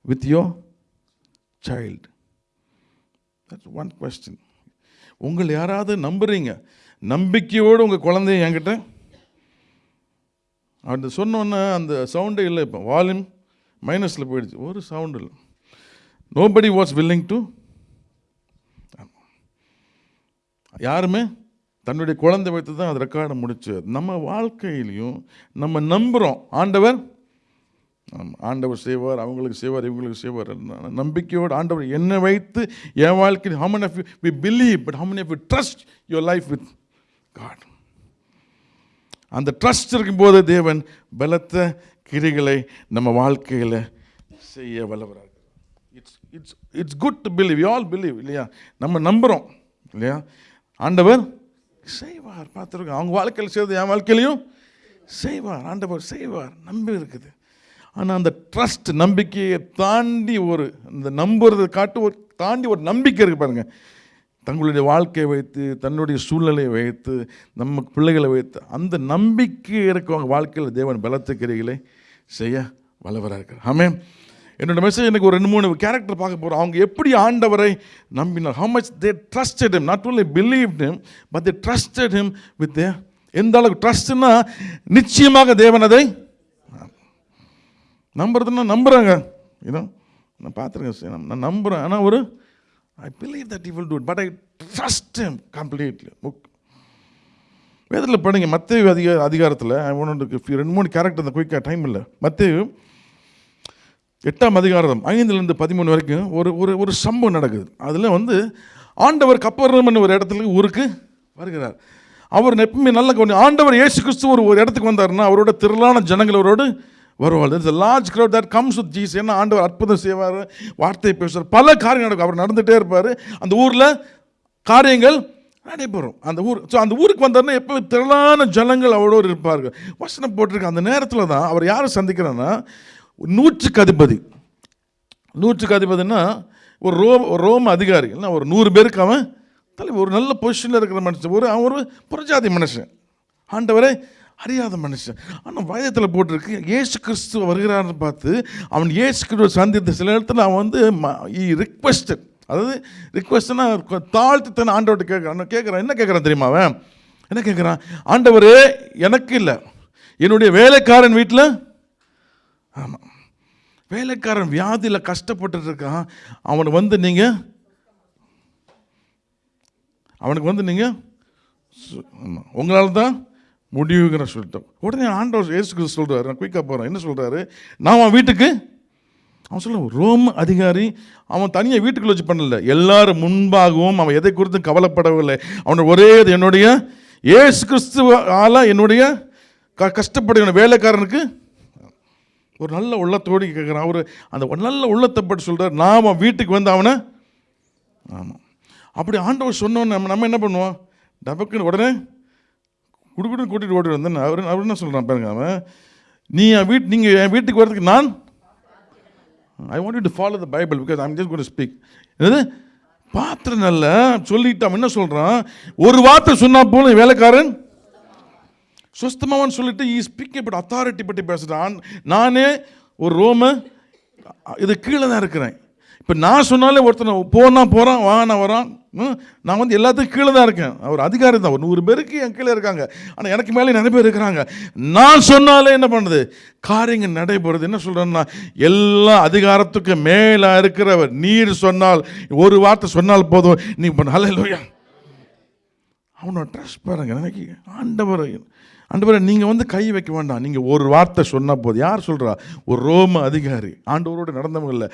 L: with your child that's one question உங்கள் யாராவது நம்புறீங்க? நம்பிக்கையோடு உங்கள் குழந்தைய என்கிட்ட? அப்படி சொன்னோன்னே அந்த சவுண்டே இல்லை இப்போ. வால்யூம் மைனஸில் போயிடுச்சு. ஒரு சவுண்டு இல்லை. நோபடி வாஸ் வில்லிங் டு யாருமே? தன்னுடைய குழந்தை வைத்து தான் அது ரெக்கார்டை முடிச்சு. நம்ம வாழ்க்கையிலையும் நம்ம நம்புகிறோம் ஆண்டவர் ஆண்டவர் செய்வார் அவங்களுக்கு செய்வார் இவங்களுக்கு செய்வார் நம்பிக்கையோடு ஆண்டவர் என்னை வைத்து என் வாழ்க்கையில் how many of you we believe but how many of you trust your life with God அந்த ட்ரஸ்ட் இருக்கும்போது தேவன் பலத்த கிரிகளை நம்ம வாழ்க்கையில் செய்ய வல்லவராக. It's it's it's good to believe all believe இல்லையா? நம்ம நம்புகிறோம் இல்லையா? ஆண்டவர் செய்வார். பார்த்துருக்கோம் அவங்க வாழ்க்கையில் செய்வது என் வாழ்க்கையிலையும் செய்வார். ஆண்டவர் செய்வார். நம்பி இருக்குது ஆனால் அந்த ட்ரஸ்ட் நம்பிக்கையை தாண்டி ஒரு இந்த நம்புறதை காட்டு ஒரு தாண்டி ஒரு நம்பிக்கை இருக்குது பாருங்கள் தங்களுடைய வாழ்க்கையை வைத்து தன்னுடைய சூழ்நிலையை வைத்து நம்ம பிள்ளைகளை வைத்து அந்த நம்பிக்கை இருக்கவங்க வாழ்க்கையில் தேவன் பலத்துக்கிறீர்களே செய்ய வல்லவராக இருக்கார் ஆமே என்னோட மெசேஜ் எனக்கு ஒரு ரெண்டு மூணு கேரக்டர் பார்க்க போகிறோம் அவங்க எப்படி ஆண்டவரை நம்பினார்? How much they trusted him not only believe him but they trusted him with எந்த அளவுக்கு ட்ரஸ்ட்னா நிச்சயமாக தேவன் அதை நம்புறதுன்னா நம்புகிறாங்க ஏதோ நான் பார்த்துருக்கேன் சார் நான் நம்புகிறேன் ஆனால் ஒரு I believe that you will do but I trust him completely book வேதத்தில் படுங்க மத்திய அதிக அதிகாரத்தில் ஒன்று ரெண்டு மூணு கேரக்டர் அந்த குயிக்காக டைம் இல்லை. மத்திய எட்டாம் அதிகாரம் ஐந்துலேருந்து பதிமூணு வரைக்கும் ஒரு ஒரு ஒரு சம்பவம் நடக்குது. அதில் வந்து ஆண்டவர் கப்பர்னு ஒரு இடத்துல ஊருக்கு வருகிறார். அவர் எப்பவுமே நல்ல கொஞ்சம் ஆண்டவர் இயேசு கிறிஸ்து ஒரு ஒரு இடத்துக்கு வந்தாருன்னா அவரோட திரளான ஜனங்கள் வருவாள். It's large crowd that comes with Jesus என்ன ஆண்டவர் அற்புதம் செய்வார்? வார்த்தை பேசுவார். பல காரியம் நடக்கும். அவர் நடந்துகிட்டே இருப்பார். அந்த ஊரில் காரியங்கள் நடைபெறும். அந்த ஊர் ஸோ அந்த ஊருக்கு வந்தார்னா எப்போ திரளான ஜனங்கள் அவ்வளோ இருப்பார்கள். வசனம் போட்டிருக்க. அந்த நேரத்தில் தான் அவர் யாரை சந்திக்கிறேன்னா நூற்றுக்கு அதிபதி. நூற்றுக்கு அதிபதினா ஒரு ரோம் ஒரு ரோம அதிகாரி. இல்லை ஒரு நூறு பேருக்கு அவன் தலைவர். ஒரு நல்ல பொசிஷனில் இருக்கிற மனுஷன். ஒரு அவன் ஒரு புறஜாதி மனுஷன். ஆண்டவரை அறியாத மனுஷன். ஆனால் வயதத்தில் போட்டிருக்கு. ஏசு கிறிஸ்து வருகிறான்னு பார்த்து அவன் ஏசு கிறிஸ்துவ சந்தித்த சில இடத்துல அவன் வந்து ரிக்வெஸ்டட் அதாவது ரிக்வெஸ்ட்னா தாழ்த்தி தன் ஆண்டவர்கிட்ட கேட்குறான். கேட்குறான் என்ன கேட்குறான் தெரியுமா அவன்? என்ன கேட்குறான்? ஆண்டவர் எனக்கு இல்லை. என்னுடைய வேலைக்காரன் வீட்டில் ஆமாம் வேலைக்காரன் வியாதியில் கஷ்டப்பட்டுட்டு இருக்கான் அவனை வந்து நீங்கள் அவனுக்கு வந்து நீங்கள் ஆமாம் உங்களால் தான் முடிவுங்கிற சொல்லிட்டோம். உடனே ஆண்டவர் ஏசு கிறிஸ்து சொல்கிறாரு நான் குயிக்காக போகிறேன் என்ன சொல்கிறாரு நான் அவன் வீட்டுக்கு? அவன் சொல்ல ரோம் அதிகாரி அவன் தனியாக வீட்டுக்குள்ள வச்சு பண்ணல. எல்லாரும் முன்பாகவும் அவன் எதை குறித்தும் கவலைப்படவில்லை. அவனோட ஒரே இது என்னுடைய இயேசு கிறிஸ்துவால என்னுடைய க கஷ்டப்படுகிற வேலைக்காரனுக்கு ஒரு நல்ல உள்ளத்தோடு கேட்குறான். அவர் அந்த ஒரு நல்ல உள்ளத்தை பற்றி சொல்கிறார் நான் அவன் வீட்டுக்கு வந்து அவனை ஆமாம் அப்படி ஆண்டவர் சொன்னோன்னு நம்ம நம்ம என்ன பண்ணுவோம்? டபக்குன்னு உடனே குடுக்குன்னு கூட்டிகிட்டு ஓடி வந்தேன். அவர் அவர் என்ன சொல்கிறான் பாருங்க அவன். நீ என் வீட் நீங்கள் என் வீட்டுக்கு வரதுக்கு நான் I want to follow the Bible because I'm just God speak என்னது? பாத்திரம் நல்ல சொல்லிட்டு அவன் என்ன சொல்கிறான் ஒரு வார்த்தை சொன்னால் போல வேலைக்காரன். சுஸ்தமாவன் சொல்லிட்டு ஈ ஸ்பீக் பட் அத்தாரிட்டி பற்றி பேசுகிறான் நானே ஒரு ரோம இது கீழே தான் இருக்கிறேன். இப்போ நான் சொன்னாலே ஒருத்தனை போனா போகிறான் வாங்கினா வரான். நான் வந்து எல்லாத்துக்கும் கீழே தான் இருக்கேன். அவர் அதிகாரி தான். ஒரு நூறு பேருக்கு என் கீழே இருக்காங்க. ஆனால் எனக்கு மேலே நிறைய பேர் இருக்கிறாங்க. நான் சொன்னாலே என்ன பண்ணுது? காரியங்கள் நடைபெறுது. என்ன சொல்கிறேன்னா எல்லா அதிகாரத்துக்கும் மேலே இருக்கிறவர். நீர் சொன்னால் ஒரு வார்த்தை சொன்னால் போதும். நீ இப்போ நல்ல இல்லையா அவனோட ட்ரெஸ் பாருங்க நினைக்க ஆண்டவர். ஆண்டவரே நீங்கள் வந்து கை வைக்க வேண்டாம். நீங்கள் ஒரு வார்த்தை சொன்னால் போது யார் சொல்கிறா ஒரு ரோம அதிகாரி. ஆண்டவரோடு நடந்தவங்க இல்லை.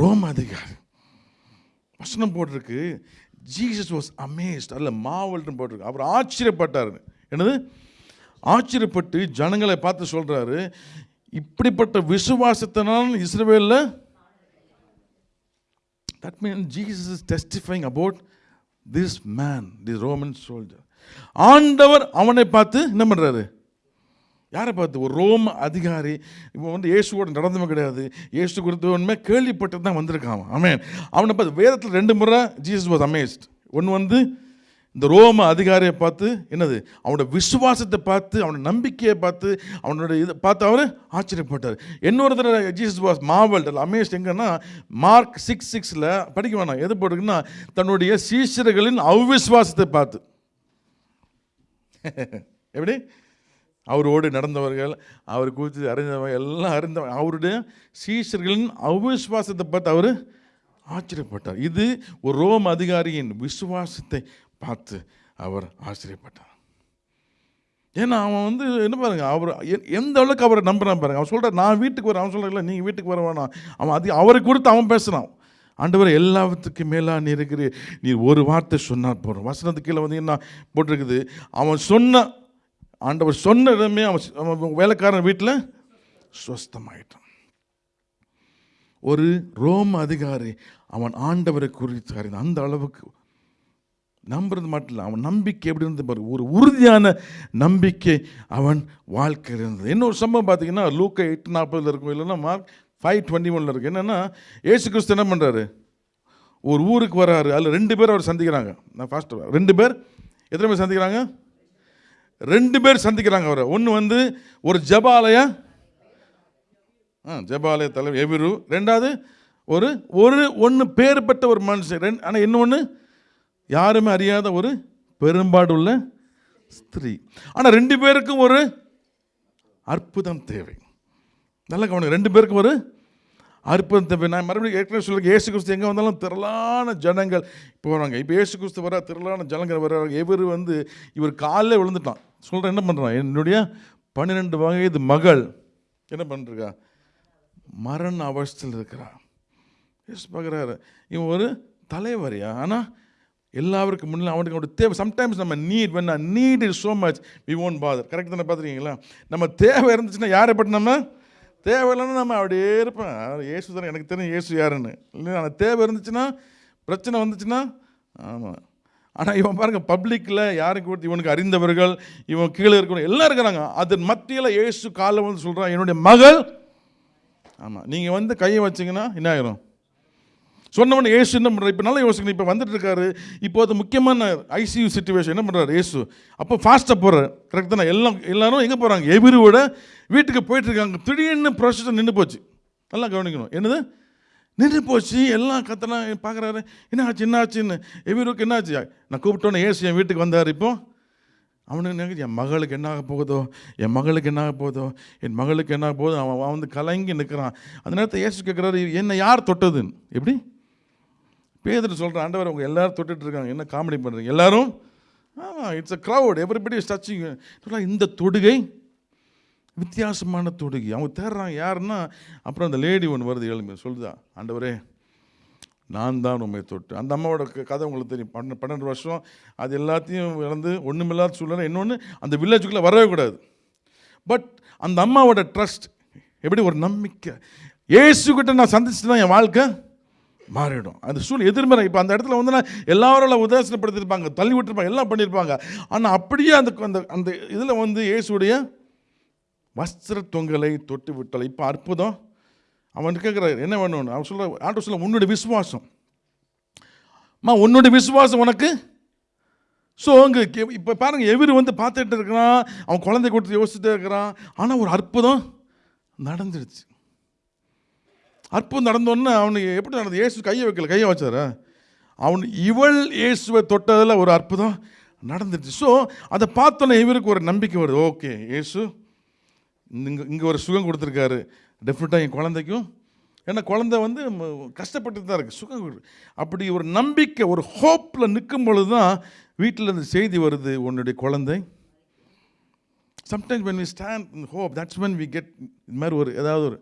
L: ரோம அதிகாரி. வசனம் போட்டிருக்கு. ஜீசஸ் வாஸ் அமேஸ்ட் அல்ல மாவல்னு போட்டிருக்கு. அவர் ஆச்சரியப்பட்டார். என்னது? ஆச்சரியப்பட்டு ஜனங்களை பார்த்து சொல்கிறாரு இப்படிப்பட்ட விசுவாசத்தினால் இஸ்ரேவேலில் that mean Jesus is testifying about this man the Roman soldier ஆண்டவர் அவனை பார்த்து என்ன பண்ணுறாரு யாரை பார்த்து? ஒரு ரோம அதிகாரி. இவன் வந்து இயேசுவோட நடந்தவன் கிடையாது. இயேசு குறித்து கேள்விப்பட்டு தான் வந்திருக்கான் அமேன் அவனை பார்த்து வேதத்தில் ரெண்டு முறை ஜீசஸ் வாஸ் அமேஸ்ட் ஒன்று வந்து இந்த ரோம அதிகாரியை பார்த்து என்னது? அவனோட விசுவாசத்தை பார்த்து அவனோட நம்பிக்கையை பார்த்து அவனோட இதை பார்த்து அவர் ஆச்சரியப்பட்டார். இன்னொரு தடவை ஜீசஸ் வாஸ் மாவல் அமேஸ்ட் எங்கன்னா மார்க் சிக்ஸ் சிக்ஸில் படிக்க வேணாம். எது போட்டிருக்குன்னா தன்னுடைய சீசர்களின் அவிஸ்வாசத்தை பார்த்து. எப்படி? அவரோடு நடந்தவர்கள் அவர் குறித்து அறிந்தவங்க எல்லாம் அறிந்தவங்க அவருடைய சீஷர்களின் அவிஸ்வாசத்தை பார்த்து அவர் ஆச்சரியப்பட்டார். இது ஒரு ரோம் அதிகாரியின் விசுவாசத்தை பார்த்து அவர் ஆச்சரியப்பட்டார். ஏன்னா அவன் வந்து என்ன பாருங்க அவர் எ- எந்த அளவுக்கு அவரை நம்புறான் பாருங்க. அவன் சொல்கிறார் நான் வீட்டுக்கு வரேன். அவன் சொல்கிறல நீங்கள் வீட்டுக்கு வர வேணாம். அவன் அது அவரை கொடுத்து அவன் பேசுகிறான் ஆண்டவர் எல்லாத்துக்கு மேலா நீ இருக்கிற நீ ஒரு வார்த்தை சொன்னால் போகிறோம் வசனத்துக்கு கீழே வந்து என்ன போட்டிருக்குது? அவன் சொன்ன ஆண்டவர் சொன்ன இடமே அவன் வேலைக்காரன் வீட்டில் சுவஸ்தமாயிட்டான் ஒரு ரோம அதிகாரி அவன் ஆண்டவரை குறித்து அறிந்தான். அந்த அளவுக்கு நம்புறது மட்டும் இல்லை அவன் நம்பிக்கை எப்படி இருந்து பாரு? ஒரு உறுதியான நம்பிக்கை அவன் வாழ்க்கையில் இருந்தது. இன்னொரு சம்பவம் பார்த்தீங்கன்னா லூக்க எட்டு நாற்பதில் இருக்கும் இல்லைன்னா மார்க் ஃபைவ் டுவெண்ட்டி ஒனில் இருக்குது என்னென்னா ஏசு கிறிஸ்து என்ன பண்ணுறாரு ஒரு ஊருக்கு வராரு. அதில் ரெண்டு பேர் அவர் சந்திக்கிறாங்க. நான் ஃபாஸ்ட்டு ரெண்டு பேர்? எத்தனை பேர் சந்திக்கிறாங்க? ரெண்டு பேர் சந்திக்கிறாங்க அவரை. ஒன்று வந்து ஒரு ஜபாலய ஆ ஜபாலய தலைவர் எவிரு ரெண்டாவது ஒரு ஒரு ஒன்று பேர் பெற்ற ஒரு மனுஷன். ரெண்டு ஆனால் இன்னொன்று யாருமே அறியாத ஒரு பெரும்பாடு உள்ள ஸ்திரீ. ஆனால் ரெண்டு பேருக்கும் ஒரு அற்புதம் தேவை. நல்ல கவனம். ரெண்டு பேருக்கும் ஒரு அற்புதம் தேவை. நான் மறுபடியும் ஏற்கனவே சொல்லுங்க ஏசு கிறிஸ்து எங்கே வந்தாலும் திரளான ஜனங்கள் போகிறாங்க இப்போ ஏசு கிறிஸ்து வர திரளான ஜனங்கள் வர்றாங்க இவர் வந்து இவர் காலில் விழுந்துட்டான். சொல்கிறேன் என்ன பண்ணுறான் என்னுடைய பன்னிரெண்டு வயது மகள் என்ன பண்ணுறா மரண அவஸ்தையில் இருக்கிறா. எஸ் பார்க்குறாரு. இவன் ஒரு தலைவரியா? ஆனால் எல்லாருக்கும் முன்னில் அவனுக்கு அவனுடைய தேவை. சம்டைம்ஸ் நம்ம need when need is so much we own father correct தானே பார்த்துருக்கீங்களா? நம்ம தேவை இருந்துச்சுன்னா யாரை பற்றி நம்ம தேவை இல்லைன்னா நம்ம அப்படியே இருப்பேன் ஏசு தானே எனக்கு தெரியும் ஏசு யாருன்னு. இல்லை ஆனால் தேவை இருந்துச்சுன்னா பிரச்சனை வந்துச்சுன்னா ஆமாம் ஆனால் இவன் பாருங்கள் பப்ளிக்கில் யாருக்கு கொடுத்து இவனுக்கு அறிந்தவர்கள் இவன் கீழே இருக்கணும் எல்லாம் இருக்கிறாங்க. அதன் மத்தியில் இயேசு காலை வந்து சொல்கிறான் என்னுடைய மகள். ஆமாம் நீங்கள் வந்து கையை வச்சிங்கன்னா என்ன ஆயிரும்? சொன்னவன் ஏசு என்ன பண்ணுறாரு இப்போ நல்லா யோசிக்கணும் இப்போ வந்துட்டு இருக்காரு இப்போ அது முக்கியமான ஐசியூ சுச்சுவேஷன் என்ன பண்ணுறாரு ஏசு அப்போ ஃபாஸ்ட்டாக போகிறார் கரெக்ட் தானே? எல்லாம் எல்லாரும் எங்கே போகிறாங்க எவிரியோட வீட்டுக்கு போயிட்டுருக்காங்க. திடீர்னு ப்ரொசஸ் நின்று போச்சு. நல்லா கவனிக்கணும். என்னது? நின்று போச்சு. எல்லாம் கத்தனா பார்க்குறாரு என்ன ஆச்சு? என்ன ஆச்சுன்னு? எபிருக்கு என்ன ஆச்சு? நான் கூப்பிட்டோன்னே ஏசு என் வீட்டுக்கு வந்தார். இப்போ அவனுக்கு நினைக்குது, என் மகளுக்கு என்ன ஆக போகுதோ? என் மகளுக்கு என்ன ஆக போகுதோ? என் மகளுக்கு என்ன ஆக போகுதோ? அவன் அவன் வந்து கலங்கி நிற்கிறான் அந்த நேரத்தை ஏசு கேட்குறாரு என்னை யார் தொட்டதுன்னு? எப்படி? பேதர் சொல்கிற ஆண்டவர் அவங்க எல்லோரும் தொட்டுட்டு இருக்காங்க. என்ன காமெடி பண்ணுறீங்க எல்லாரும்? ஆமாம் it's a crowd everybody is touching இந்த தொடுகை? வித்தியாசமான தொடுகை. அவங்க தேடுறாங்க யாருன்னா அப்புறம் அந்த லேடி ஒன்று வருது எழுமையை சொல்லுதா? ஆண்டவரே நான் தான் உண்மை தொட்டு. அந்த அம்மாவோட க- கதை உங்களுக்கு தெரியும். பன்ன பன்னெண்டு வருஷம் அது எல்லாத்தையும் இழந்து ஒன்றுமில்லாத சூழ்நிலை. இன்னொன்று அந்த வில்லேஜுக்குள்ளே வரவே கூடாது. பட் அந்த அம்மாவோட ட்ரஸ்ட் எப்படி ஒரு நம்பிக்கை? ஏசுக்கிட்ட நான் சந்திச்சு தான் என் வாழ்க்கை? மாறிடும். அந்த சூழ்நிலை எதிர்மறை. இப்போ அந்த இடத்துல வந்து நான் எல்லாரும் உதாசனப்படுத்திருப்பாங்க தள்ளி விட்டுருப்பாங்க எல்லாம் பண்ணியிருப்பாங்க ஆனால் அப்படியே அந்த அந்த அந்த இதில் வந்து இயேசுடைய வஸ்திர தொங்கலை தொட்டு விட்டலை இப்போ அற்புதம். அவன் கேட்குறாரு என்ன வேணும்னு? அவன் சொல்கிற ஆட்டோ சொல்ல உன்னுடைய விசுவாசம். அம்மா உன்னுடைய விசுவாசம் உனக்கு? ஸோ அங்கே இப்போ பாருங்கள் எவர் வந்து பார்த்துட்டு இருக்கிறான். அவன் குழந்தை கொடுத்து யோசிச்சுட்டே இருக்கிறான். ஆனால் ஒரு அற்புதம் நடந்துடுச்சு. அற்புதம் நடந்தோன்னே அவனுக்கு எப்படி நடந்தது? இயேசு கையை வைக்கல கையை வச்சாரா? அவன் இவள் இயேசுவை தொட்டதில் ஒரு அற்புதம் நடந்துச்சு ஸோ அதை பார்த்தோன்னே இவருக்கு ஒரு நம்பிக்கை வருது. ஓகே இயேசு இங்கே இங்கே ஒரு சுகம் கொடுத்துருக்காரு. டெஃபினட்டாக என் குழந்தைக்கும் ஏன்னா குழந்தை வந்து கஷ்டப்பட்டு தான் இருக்குது சுகம் அப்படி ஒரு நம்பிக்கை ஒரு ஹோப்பில் நிற்கும் பொழுது தான் வீட்டில் இருந்து செய்தி வருது உன்னுடைய குழந்தை. Sometimes when we stand hope that's when we get இது மாதிரி ஒரு ஏதாவது ஒரு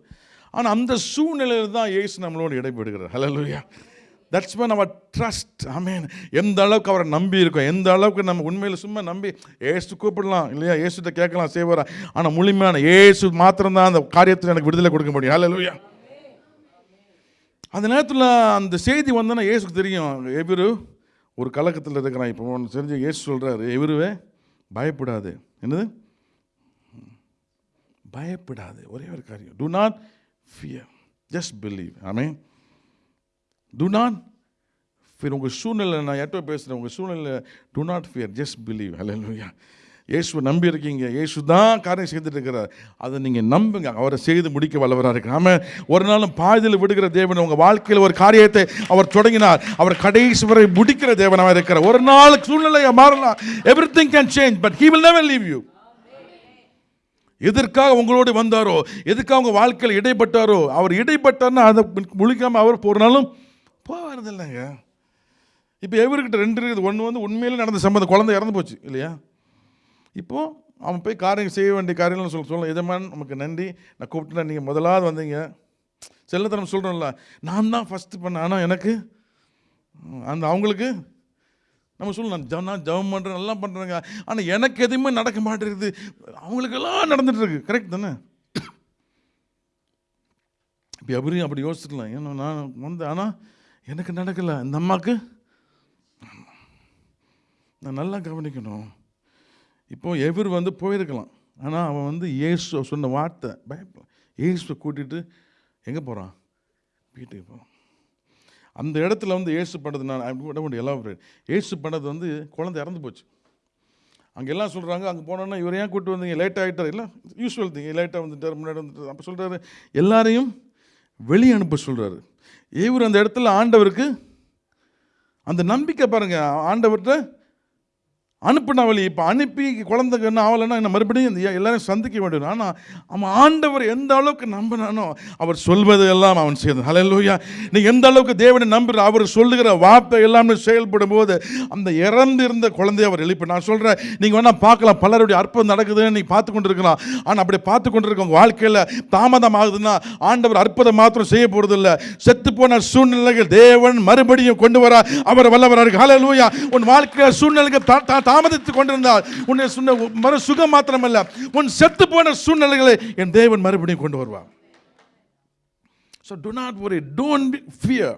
L: ஆனால் அந்த சூழ்நிலையில் தான் ஏசு நம்மளோடு இடைபெடுகிறார் ஹலலுயா தட்ஸ் மேன் அவர் ட்ரஸ்ட் மீன் எந்த அளவுக்கு அவரை நம்பி இருக்கோம் எந்த அளவுக்கு நம்ம உண்மையில் சும்மா நம்பி ஏசு கூப்பிடலாம் இல்லையா? ஏசுகிட்ட கேட்கலாம் செய்வாரா? ஆனால் முழுமையான ஏசு மாத்திரம்தான் அந்த காரியத்தில் எனக்கு விடுதலை கொடுக்க முடியும். ஹலலுயா அந்த நேரத்தில் அந்த செய்தி வந்தோன்னா ஏசுக்கு தெரியும். எவரு? ஒரு கலக்கத்தில் இருக்கிறான். இப்போ ஒன்று தெரிஞ்சு ஏசு சொல்கிறாரு எவருவே? பயப்படாது. என்னது? பயப்படாது. ஒரே ஒரு காரியம். Do not fear just believe amen do not fear உங்கள் சூழ்நிலை நான் எட்டோ பேசுகிறேன் உங்கள் சூழ்நிலை do not fear just believe ஹalleluya இயேசு நம்பி இருக்கீங்க. இயேசு தான் காரியம் செய்துட்டு இருக்கிறார். அதை நீங்கள் நம்புங்க. அவரை செய்து முடிக்க வல்லவராக இருக்கிறார். ஆமாம் ஒரு நாளும் பாதியில் விடுகிற தேவன் உங்கள் வாழ்க்கையில் ஒரு காரியத்தை அவர் தொடங்கினார். அவர் கடைசி வரை முடிக்கிற தேவனாக இருக்கிறார். ஒரு நாள் சூழ்நிலையை மாறலாம் everything can change but he will never leave you எதற்காக உங்களோடு வந்தாரோ எதுக்காக உங்கள் வாழ்க்கையில் இடைப்பட்டாரோ அவர் இடைப்பட்டார்னா அதை முழிக்காமல் அவர் ஒரு நாளும் போகிறது இல்லைங்க இப்போ எவர்கிட்ட ரெண்டு இருக்குது. ஒன்று வந்து உண்மையிலே நடந்த சம்பந்தம் குழந்தை இறந்து போச்சு இல்லையா? இப்போது அவன் போய் காரியம் செய்ய வேண்டிய காரியம்னு சொல்ல சொல்ல எஜமான் நமக்கு நன்றி. நான் கூப்பிட்டுனா நீங்கள் முதலாவது வந்தீங்க. செல்லத்தனம் சொல்கிறோம்ல நான் தான் ஃபஸ்ட்டு பண்ணேன். ஆனால் எனக்கு அந்த அவங்களுக்கு நம்ம சொல்லலாம் நான் ஜ- நான் ஜபம் பண்ணுறேன் எல்லாம் பண்ணுறேங்க ஆனால் எனக்கு எதுவுமே நடக்க மாட்டேங்குது. அவங்களுக்கெல்லாம் நடந்துகிட்ருக்கு கரெக்ட் தானே? இப்போ எப்படியும் அப்படி யோசிச்சுக்கலாம். ஏன்னா நான் வந்து ஆனால் எனக்கு நடக்கலை. இந்த அம்மாவுக்கு நான் நல்லா கவனிக்கணும். இப்போ எவர் வந்து போயிருக்கலாம். ஆனால் அவன் வந்து இயேசு சொன்ன வார்த்தை பயப்ப இயேசுவை கூட்டிகிட்டு எங்கே போகிறான் வீட்டுக்கு போகிறான் அந்த இடத்துல வந்து ஏசு பண்ணது நான் விட எல்லாம் ஏசு பண்ணது வந்து குழந்தை இறந்து போச்சு. அங்கே எல்லாம் சொல்கிறாங்க அங்கே போனோன்னா இவர் ஏன் கூட்டு வந்தீங்க? லேட் ஆகிட்டார் இல்லை யூஸ்வல் திங்க லேட்டாக வந்துட்டார் முன்னாடி வந்துட்டார். அப்போ சொல்கிறாரு எல்லாரையும் வெளியே அனுப்ப சொல்கிறாரு இவர் அந்த இடத்துல ஆண்டவருக்கு அந்த நம்பிக்கை பாருங்கள் ஆண்டவர்கிட்ட அனுப்பின வழி இப்போ அனுப்பி குழந்தைக்கு என்ன ஆகலைன்னா என்ன மறுபடியும் இந்த சந்திக்க வேண்டும் ஆனால் அவன் ஆண்டவர் எந்த அளவுக்கு நம்பினானோ அவர் சொல்வது எல்லாம் அவன் செய்தான் ஹalleluya நீ எந்த அளவுக்கு தேவனை நம்புற அவர் சொல்லுகிற வார்த்தை எல்லாமே செயல்படும் போது அந்த இறந்திருந்த குழந்தைய அவர் எழுப்பி. நான் சொல்கிறேன் நீங்கள் வேணால் பார்க்கலாம் பலருடைய அற்புதம் நடக்குதுன்னு நீங்கள் பார்த்து கொண்டு இருக்கலாம் ஆனால் அப்படி பார்த்து கொண்டு இருக்க உங்கள் வாழ்க்கையில் தாமதம் ஆகுதுன்னா ஆண்டவர் அற்புதம் மாத்திரம் செய்ய போகிறதில்லை செத்து போன சூழ்நிலைகள் தேவன் மறுபடியும் கொண்டு வர அவர் வல்லவராக ஹலலூயா உன் வாழ்க்கையில் சூழ்நிலைகள் தாமதித்துக் தாமதித்து கொண்டிருந்தால் உன்னை சொன்ன மறு சுகம் மாத்திரமல்ல உன் செத்து போன சூழ்நிலைகளை என் தேவன் மறுபடியும் கொண்டு வருவான் so do not worry don't fear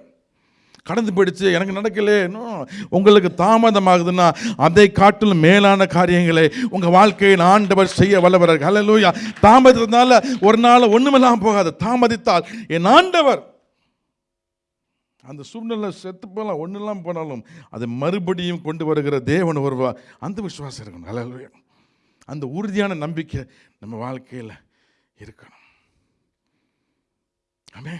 L: கடந்து போயிடுச்சு எனக்கு நடக்கலே. இன்னும் உங்களுக்கு தாமதமாகுதுன்னா அதை காட்டிலும் மேலான காரியங்களை உங்கள் வாழ்க்கையில் ஆண்டவர் செய்ய வல்லவர்கள் ஹலலூயா தாமதத்தினால ஒரு நாள் ஒன்றுமெல்லாம் போகாது. தாமதித்தால் என் ஆண்டவர் அந்த சூழ்நிலை செத்து போகலாம் ஒன்றெல்லாம் போனாலும் அதை மறுபடியும் கொண்டு வருகிற தேவன் வருவா அந்த விசுவாசம் இருக்கணும். வேணும் அந்த உறுதியான நம்பிக்கை நம்ம வாழ்க்கையில் இருக்கணும். ஆமே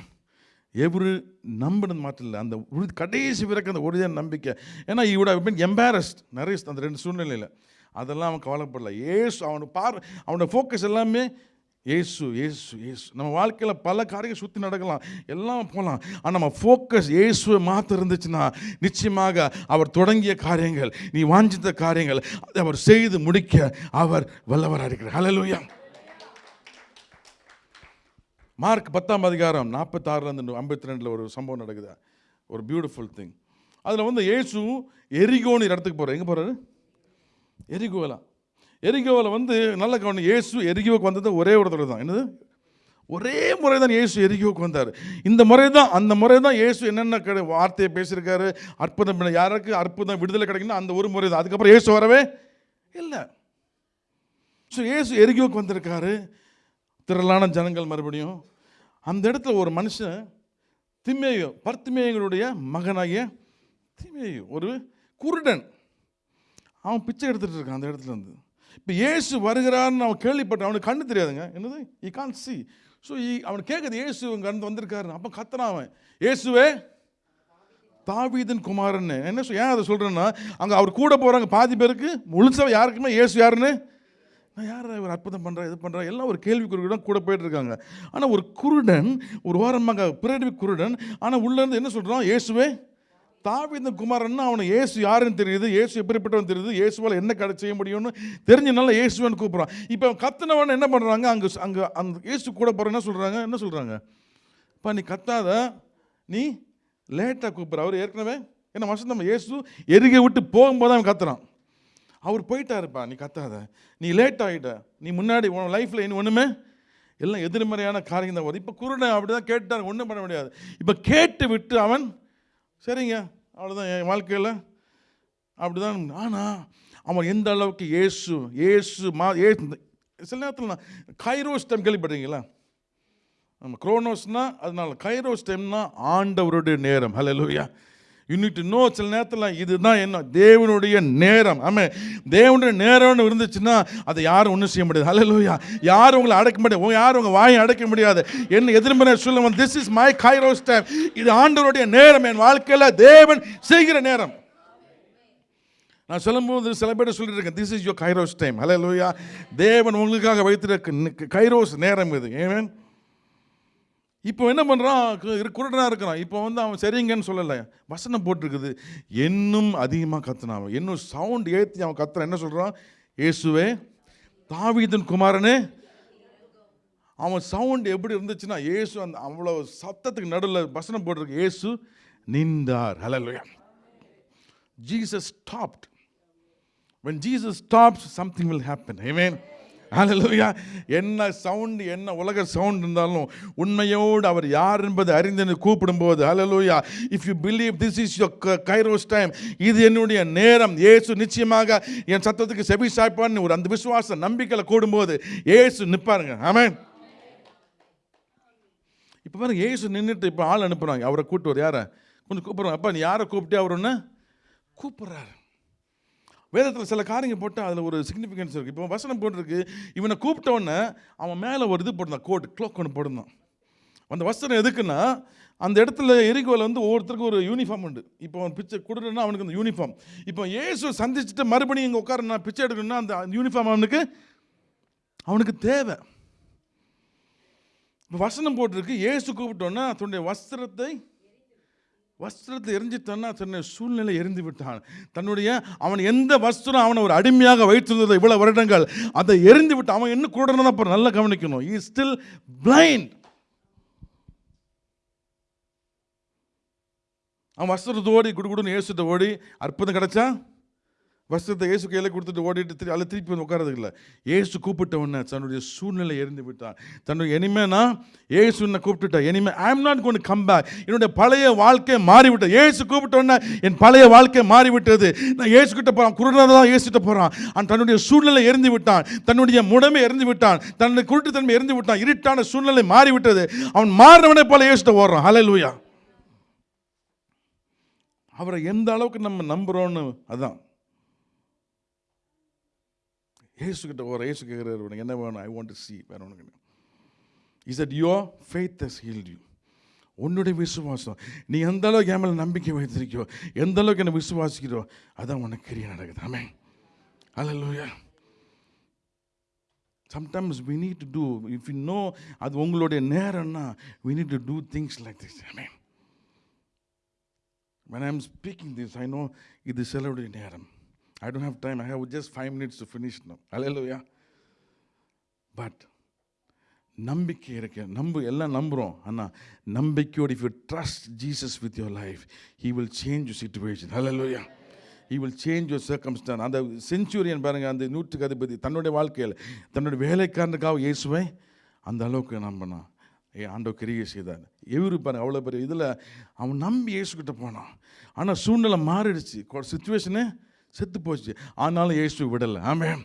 L: எவரு நம்பினது மாற்றம் இல்லை அந்த உறுதி கடைசி வரைக்கும் அந்த உறுதியான நம்பிக்கை. ஏன்னா இவட மீன் எம்பாரஸ்ட் நிறைய அந்த ரெண்டு சூழ்நிலையில். அதெல்லாம் அவன் கவலைப்படல. ஏசு அவனை பார் அவனோட ஃபோக்கஸ் எல்லாமே ஏசு ஏசு ஏசு. நம்ம வாழ்க்கையில் பல காரியங்கள் சுற்றி நடக்கலாம். எல்லாம் போகலாம் ஆனால் நம்ம ஃபோக்கஸ் ஏசுவை மாற்ற இருந்துச்சுன்னா நிச்சயமாக அவர் தொடங்கிய காரியங்கள் நீ வாஞ்சித்த காரியங்கள் அதை அவர் செய்து முடிக்க அவர் வல்லவராக இருக்கிறார். ஹலலூயா மார்க் பத்தாம் அதிகாரம் நாற்பத்தாறுலேருந்து ஐம்பத்தி ரெண்டில் ஒரு சம்பவம் நடக்குது. ஒரு பியூட்டிஃபுல் திங் அதில் வந்து ஏசு எரிகோன்னு இடத்துக்கு போகிறார் எங்கே போகிறாரு எரிகோவலா எரிகோவில் வந்து நல்ல கவனி இயேசு எரிகோவுக்கு வந்தது ஒரே ஒரு தடவை தான். என்னது? ஒரே முறை தான் இயேசு எரிகோவுக்கு வந்தார். இந்த முறை தான் அந்த முறை தான் இயேசு என்னென்ன கிடை வார்த்தையை பேசியிருக்காரு? அற்புதம் யாருக்கு அற்புதம் விடுதலை கிடைக்குன்னா அந்த ஒரு முறை தான். அதுக்கப்புறம் இயேசு வரவே இல்லை. ஸோ இயேசு எரிகோவுக்கு வந்திருக்காரு. திரளான ஜனங்கள் மறுபடியும். அந்த இடத்துல ஒரு மனுஷன் திமேயு பர்த்திமேயங்களுடைய மகனாகிய திமேயோ ஒரு குருடன். அவன் பிச்சை எடுத்துகிட்டு இருக்கான் அந்த இடத்துல இருந்து. இப்போ இயேசு வருகிறான்னு அவன் கேள்விப்பட்டான் அவனுக்கு கண்ணு தெரியாதுங்க. என்னது? ஈ கான் சி ஸோ அவன் கேட்குது இயேசு இங்கே கண்டு வந்திருக்காரு அப்போ கத்துறான் அவன். இயேசுவே தாவீதன் குமாரன்னு. என்ன சொல் ஏன் அதை சொல்கிறேன்னா அங்கே அவர் கூட போகிறாங்க பாதி பேருக்கு முழுசா யாருக்குமே இயேசு யாருன்னு? நான் யார் ஒரு அற்புதம் பண்ணுறா இது பண்ணுறா எல்லாம் ஒரு கேள்விக்குறிதான் கூட போயிட்டு இருக்காங்க. ஆனால் ஒரு குருடன் ஒரு ஓரமாக பிறவி குருடன் ஆனால் உள்ளேருந்து என்ன சொல்கிறான் இயேசுவே தாவிந்த குமாரன் அவனை இயேசு யாருன்னு தெரியுது? இயேசு எப்படிப்பட்டவன் தெரியுது? இயேசுவால் என்ன கடை செய்ய முடியும்னு தெரிஞ்சனால இயேசுவன் கூப்பிட்றான். இப்போ கத்துனவன் என்ன பண்ணுறாங்க அங்கே அங்கே அந்த இயேசு கூட போகிற என்ன சொல்கிறாங்க என்ன சொல்கிறாங்க இப்போ நீ கத்தாத. நீ லேட்டாக கூப்பிட்ற. அவர் ஏற்கனவே என்ன நம்ம இயேசு எருகை விட்டு போகும்போது அவன் கத்துறான். அவர் போயிட்டாருப்பா. நீ கத்தாத. நீ லேட் ஆகிட்ட நீ முன்னாடி உன் லைஃப்பில் இன்னும் ஒன்றுமே எல்லாம் எதிர்மறையான காரியம் தான் வருது. இப்போ குருடன் அப்படி தான் கேட்டார். ஒன்றும் பண்ண முடியாது. இப்போ கேட்டு விட்டு அவன் சரிங்க. அவ்வளோதான் என் வாழ்க்கையில் அப்படிதான். ஆனால் அவன் எந்த அளவுக்கு இயேசு ஏசு மா ஏ சில நேரத்தில் நான் கைரோஸ் டைம் கேள்விப்படுறீங்களா நம்ம குரோனோஸ்னால் அதனால் கைரோஸ் டைம்னால் ஆண்டவருடைய நேரம். ஹலோ லூயா நீட் இன்னும் நோ சில நேரத்தில் இதுதான் என்ன? தேவனுடைய நேரம். ஆமாம் தேவனுடைய நேரம்னு இருந்துச்சுன்னா அதை யாரும் ஒன்றும் செய்ய முடியாது. ஹalleluya யாரும் உங்களை அடக்க முடியாது. யாரும் உங்கள் வாயை அடைக்க முடியாது. என்ன எதிர்மறை சொல்ல this is my kairos time இது ஆண்டவருடைய நேரம். என் வாழ்க்கையில் தேவன் செய்கிற நேரம். நான் சொல்லும்போது சில பேர் சொல்லிட்டு இருக்கேன். This is your kairos time hallelujah தேவன் உங்களுக்காக வைத்திருக்க கைரோஸ் நேரம் இது. ஏன் இப்போ என்ன பண்ணுறான் குருடனாக இருக்கிறான். இப்போ வந்து அவன் சரிங்கன்னு சொல்லலை. வசனம் போட்டிருக்குது. இன்னும் அதிகமாக கத்துனான் அவன். இன்னும் சவுண்ட் ஏற்றி அவன் கத்துறான். என்ன சொல்கிறான் ஏசுவே தாவீதன் குமாரனே அவன் சவுண்ட் எப்படி இருந்துச்சுன்னா ஏசு அந்த அவ்வளோ சத்தத்துக்கு நடுவில் வசனம் போட்டிருக்கு. இயேசு நின்றார். Hallelujah Jesus stopped when Jesus stops something will happen I mean hallelujah என்ன சவுண்ட் என்ன உலக சவுண்ட் இருந்தாலும் உண்மையோடு அவர் யார் என்பது அறிந்து கூப்பிடும்போது hallelujah if you believe this is your kairos time இது என்னுடைய நேரம். ஏசு நிச்சயமாக என் சத்தத்துக்கு செபி சாய்ப்பான்னு ஒரு அந்த விசுவாச நம்பிக்கையில் கூடும்போது ஏசு நிற்பாருங்க ஆமேன் இப்போ பாருங்க ஏசு நின்றுட்டு இப்போ ஆள் அனுப்புகிறாங்க அவரை கூப்பிட்டு வர யாரை கொஞ்சம் கூப்பிட்றாங்க அப்பா நீ யாரை கூப்பிட்டு? அவர் ஒன்று கூப்பிட்றாரு. வேதத்தில் சில காரியங்கள் போட்டால் அதில் ஒரு சிக்னிஃபிகன்ஸ் இருக்குது இப்போ வசனம் போட்டிருக்கு இவனை கூப்பிட்டோன்னே அவன் மேலே ஒரு இது போட்டிருந்தான் கோட் க்ளோக் ஒன்று போட்டிருந்தான். அந்த வஸ்திரம் எதுக்குன்னா அந்த இடத்துல எரிகோவில் வந்து ஒவ்வொருத்தருக்கும் ஒரு யூனிஃபார்ம் உண்டு. இப்போ அவன் பிச்சை கொடுக்குறேன்னா அவனுக்கு அந்த யூனிஃபார்ம் இப்போ ஏசு சந்திச்சுட்டு மறுபடியும் இங்கே உட்காரனா பிச்சை எடுக்கணும்னா அந்த யூனிஃபார்ம் அவனுக்கு அவனுக்கு தேவை. இப்போ வசனம் போட்டிருக்கு ஏசு கூப்பிட்டோன்னா தன்னுடைய வஸ்திரத்தை வஸ்திரத்தை எரிஞ்சிட்டான்னா தன்னை சூழ்நிலை எரிந்து விட்டான் தன்னுடைய அவன் எந்த வஸ்திரம் அவனை ஒரு அடிமையாக வைத்திருந்தது இவ்வளவு வருடங்கள் அதை எரிந்து விட்டான் அவன் என்ன கூட அப்புறம் நல்லா கவனிக்கணும். ஈ ஸ்டில் பிளைண்ட் அவன் வஸ்திரத்தை ஓடி குடுகுடுன்னு இயேசுட்ட ஓடி அற்புதம் கிடச்சா? வஸ்திரத்தை இயேசு கையில் கொடுத்துட்டு ஓடிட்டு திரு அதில் திருப்பி வந்து உட்காரதுக்கு இல்லை இயேசு தன்னுடைய சூழ்நிலை எரிந்து விட்டான் தன்னுடைய இனிமேனா இயேசு என்னை கூப்பிட்டுட்டா இனிமே I am not gonna come back என்னுடைய பழைய வாழ்க்கை மாறிவிட்டது. ஏசு கூப்பிட்ட உடனே என் பழைய வாழ்க்கை மாறிவிட்டது. நான் ஏசு கிட்ட போகிறான் குருடாக தான் இயேசுகிட்ட போகிறான் அவன் தன்னுடைய சூழ்நிலை எரிந்து விட்டான். தன்னுடைய முடமை எரிந்து விட்டான். தன்னுடைய குருட்டுத்தன்மை எரிந்து விட்டான். இருட்டான சூழ்நிலை மாறிவிட்டது. அவன் மாறினவனே போல ஏசிட்ட ஓடுறான். ஹalleluya அவரை எந்த அளவுக்கு நம்ம நம்புகிறோன்னு அதான். ஏசுக்கிட்ட ஒரு ஏசு கேட்குறாரு உனக்கு என்ன வேணும்? ஐ வாண்ட் டு சி வேற உனக்கு is that your faith has healed you உன்னுடைய விசுவாசம். நீ எந்த அளவுக்கு என் மேலே நம்பிக்கை வைத்திருக்கியோ எந்த அளவுக்கு என்னை விசுவாசிக்கிறோ அதான் உனக்கு கிரியை நடக்குது. ஆமே அல்ல sometimes we need to do if you know அது உங்களுடைய நேரம்னா we need to do things like this amen when I'm speaking this, I know இது செலவுடைய நேரம். I don't have time. I have just five minutes to finish now. Hallelujah. But நம்பிக்கை இருக்கு. நம்பு எல்லாம் நம்புகிறோம் ஆனால் நம்பிக்கையோடு if you trust Jesus with your life he will change your situation hallelujah he will change your circumstance அந்த centurion பாருங்கள் அந்த நூற்றுக்கு அதிபதி தன்னுடைய வாழ்க்கையில் தன்னுடைய வேலைக்காரனுக்காக இயேசுவை அந்த அளவுக்கு நம்பினான். ஏ ஆண்டோ கிரியை செய்தார். எவரு பாருங்க அவ்வளோ பெரிய இதில் அவன் நம்பி இயேசுக்கிட்ட போனான். ஆனால் சூழ்நிலை மாறிடுச்சு. சுச்சுவேஷனு செத்து போச்சு. ஆனாலும் இயேசு விடலை. ஆமாம்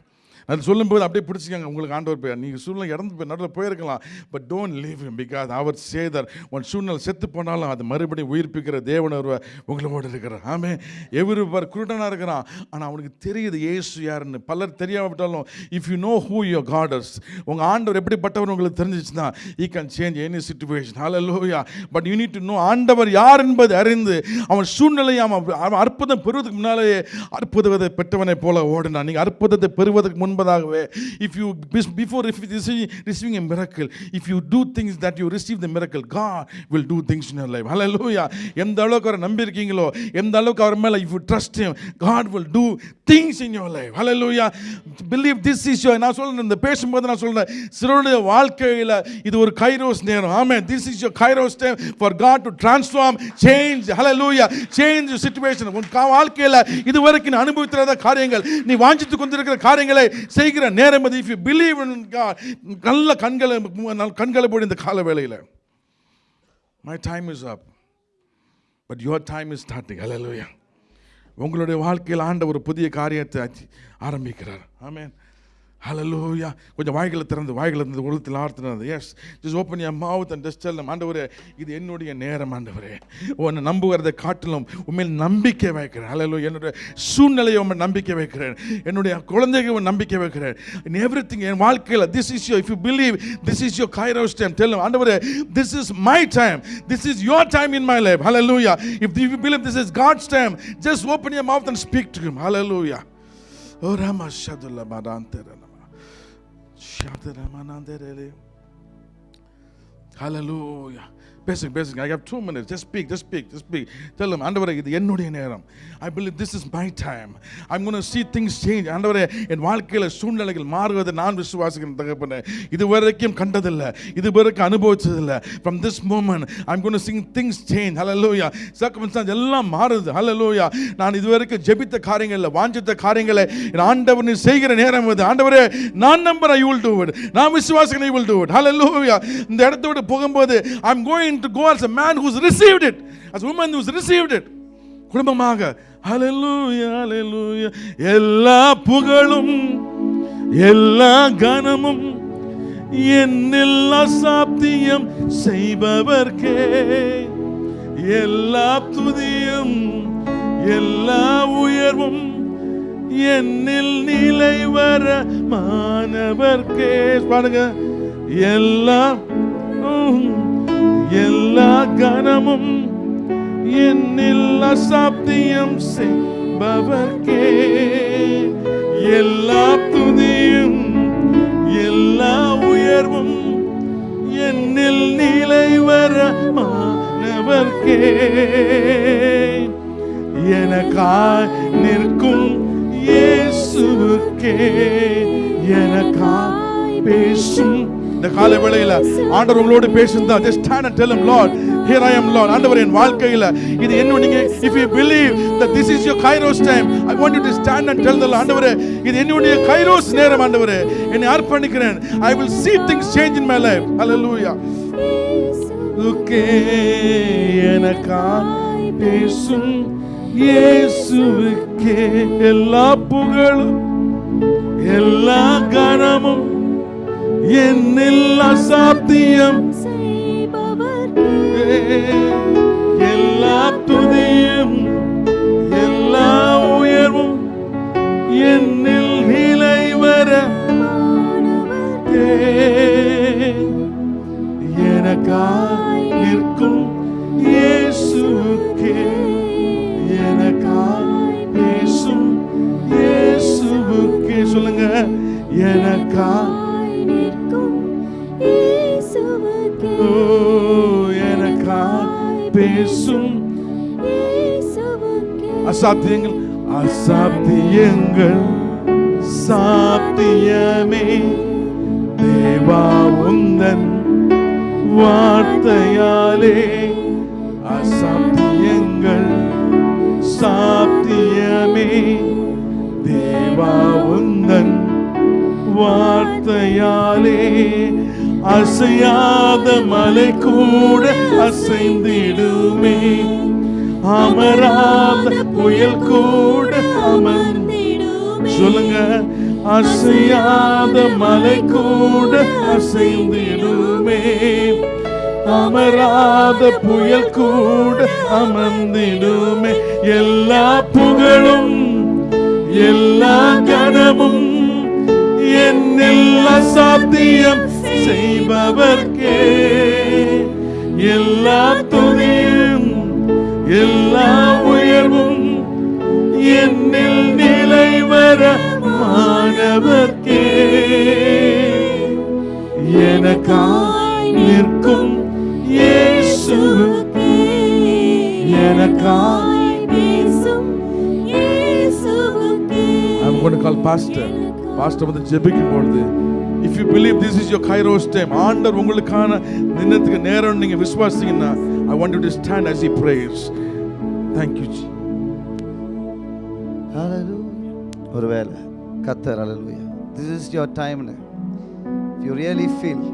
L: அது சொல்லும்போது அப்படியே பிடிச்சிக்கங்க. உங்களுக்கு ஆண்டவர் பேர் நீங்கள் சூழ்நிலை இறந்து போய் நடுவில் போயிருக்கலாம். பட் டோன்ட் லீவ் பிகாஸ் அவர் சேதர் உன் சூழ்நிலை செத்து போனாலும் அது மறுபடியும் உயிர்ப்பிக்கிற தேவன் ஒருவர் உங்களோடு இருக்கிறார். ஆமே எவரு பார் குருடனாக இருக்கிறான். ஆனால் அவனுக்கு தெரியுது இயேசு யாருன்னு. பலர் தெரியாவிட்டாலும் if you know who your God is உங்கள் ஆண்டவர் எப்படிப்பட்டவர் உங்களுக்கு தெரிஞ்சிச்சுன்னா he can change any situation hallelujah but you need to know ஆண்டவர் யார் என்பது அறிந்து அவன் சூழ்நிலையை அவன் அவன் அற்புதம் பெறுவதற்கு முன்னாலேயே அற்புதத்தை பெற்றவனை போல ஓடினான். நீங்கள் அற்புதத்தை பெறுவதற்கு முன்பு என்பதாகவே if you before receiving a miracle if you do things that you receive the miracle God will do things in your life hallelujah எந்த அளவுக்கு அவரை நம்பியிருக்கீங்களோ எந்த அளவுக்கு அவர் மேலே if you trust God will do things in your life hallelujah believe this is your நான் சொல்றேன் இந்த பேசும்போது நான் சொல்றேன் சிறுடைய வாழ்க்கையில் இது ஒரு கைரோஸ் நேரம். Amen this is your kairos time for God to transform change hallelujah change situation உன் வாழ்க்கையில் இதுவரைக்கும் நீ அனுபவித்திராத காரியங்கள் நீ வாஞ்சித்து கொண்டிருக்கிற காரியங்களை செய்கிற நேரம் அது if you believe in God நல்ல கண்களை கண்களை போடு இந்த கால வேலையில் my time is up but your time is starting hallelujah உங்களுடைய வாழ்க்கையில் ஆண்ட ஒரு புதிய காரியத்தை ஆரம்பிக்கிறார். ஆமேன் ஹலலூயா கொஞ்சம் வாய்களை திறந்து வாய்களை திறந்து உலகத்தில் ஆர்த்தினது எஸ் ஜஸ்ட் ஓப்பன் என் மாவுத் அண்ட் ஜஸ்ட் டெல் ஆண்டவரே இது என்னுடைய நேரம் ஆண்டவரே. உன்னை நம்புகிறதை காட்டிலும் உண்மையில் நம்பிக்கை வைக்கிறேன். ஹலலு என்னுடைய சூழ்நிலையை உண்மை நம்பிக்கை வைக்கிறேன். என்னுடைய குழந்தைகள் நம்பிக்கை வைக்கிறேன். இன் எவ்ரி திங் என் வாழ்க்கையில் this is your if you believe this is your kairos time தெல்லும் ஆண்டவரே this is my time this is your time in my life hallelujah if you believe this is God's time just open N mouth and speak to hallelujah ஓ ராமா ஷதுல்லா மடாந்தரன திறன் Hallelujah. பேசுங்க பேசுங்க. I have two minutes just speak just speak just speak தெல்லும் ஆண்டவரே இது என்னுடைய நேரம். I believe this is my time I'm gonna see things change ஆண்டவரே என் வாழ்க்கையில் சூழ்நிலைகள் மாறுவதை நான் விசுவாசிக்கிறேன் தகப்பன. இது வரைக்கும் கண்டதில்லை. இது வரைக்கும் அனுபவிச்சதில்லை. From this moment I'm gonna see things change hallelujah circumstances எல்லாம் மாறுது. ஹalleluya நான் இது வரைக்கும் ஜெபித்த காரியங்களில் வாஞ்சித்த காரியங்களை என் ஆண்டவர் நீ செய்கிற நேரம் இது. ஆண்டவரே நான் நம்பர் ஐ வில் டூ இட் நான் விசுவாசிக்கிறேன் I will do it hallelujah இந்த இடத்த விட்டு போகும்போது I am going to go as a man who's received it as a woman who's received it. குடும்பமாக எல்லா புகழும் எல்லா கனமும் என்னில் அசாத்தியம் செய்பவர்க்கே. எல்லா துதியும் எல்லா உயர்வும் என்னில் நிலை வர மாணவர்க்கே. பாடுங்க. எல்லா எல்லா கனமும் என்னில் அசாப்தியம் செய்பவர்க்கே. எல்லா துதியும் எல்லா உயர்வும் என்னில் நிலை வர மாணவர்க்கே. எனக்காய் நிற்கும் இயேசுவுக்கே. எனக்காய் பேசும் இந்த கால வேளையில ஆண்டவர் உங்களோடு பேசுந்தா just stand and tell him lord here i am lord ஆண்டவர் என் வாழ்க்கையில இது என்ன நீங்க if you believe that this is your kairos time i want you to stand and tell the lord ஆண்டவரே இது என்னுடைய கைரோஸ் நேரம் ஆண்டவரே என்னை அர்ப்பணிக்கிறேன் i will see things change in my life hallelujah உக்கே எனக்காய் பேசும் இயேசுவுக்கே எல்லா புகழும் எல்லா கனமும் என்னில் அசாத்தியம் எல்லா அசாத்தியங்கள் அசாத்தியங்கள். சாத்தியமே. தேவா உந்தன் வார்த்தையாலே அசாத்தியங்கள். சாத்தியமே. தேவா உந்தன் வார்த்தையாலே அசையாத மலை கூட அசைந்திடுமே அமராத புயல் கூட அமர்ந்திடுமே. சொல்லுங்க அசையாத மலை கூட அசைந்திடுமே. அமராத புயல் கூட அமர்ந்திடுமே. எல்லா புகழும் எல்லா கனமும் என்னில் சாத்தியம் செய்பவர்க்கே. எல்லா எல்லா உயர்வும் என்னில் நிலை வர மாணவர்க்கே. எனக்காய் நிற்கும் இயேசுவுக்கே. எனக்காய் I'm going to call pastor. Pastor வந்து ஜெபிக்கும் பொழுது if you believe this is your kairos time ஆண்டர் உங்களுக்கான நின்னத்துக்கு நேரம் நீங்க விசுவாசிங்கன்னா I want to stand as E he thank you ஜி
D: தேங்க்யூ ஒருவேளை கத்தர் அலலுயா திஸ் இஸ் யோர் டைம்னு யூ ரியலி ஃபீல்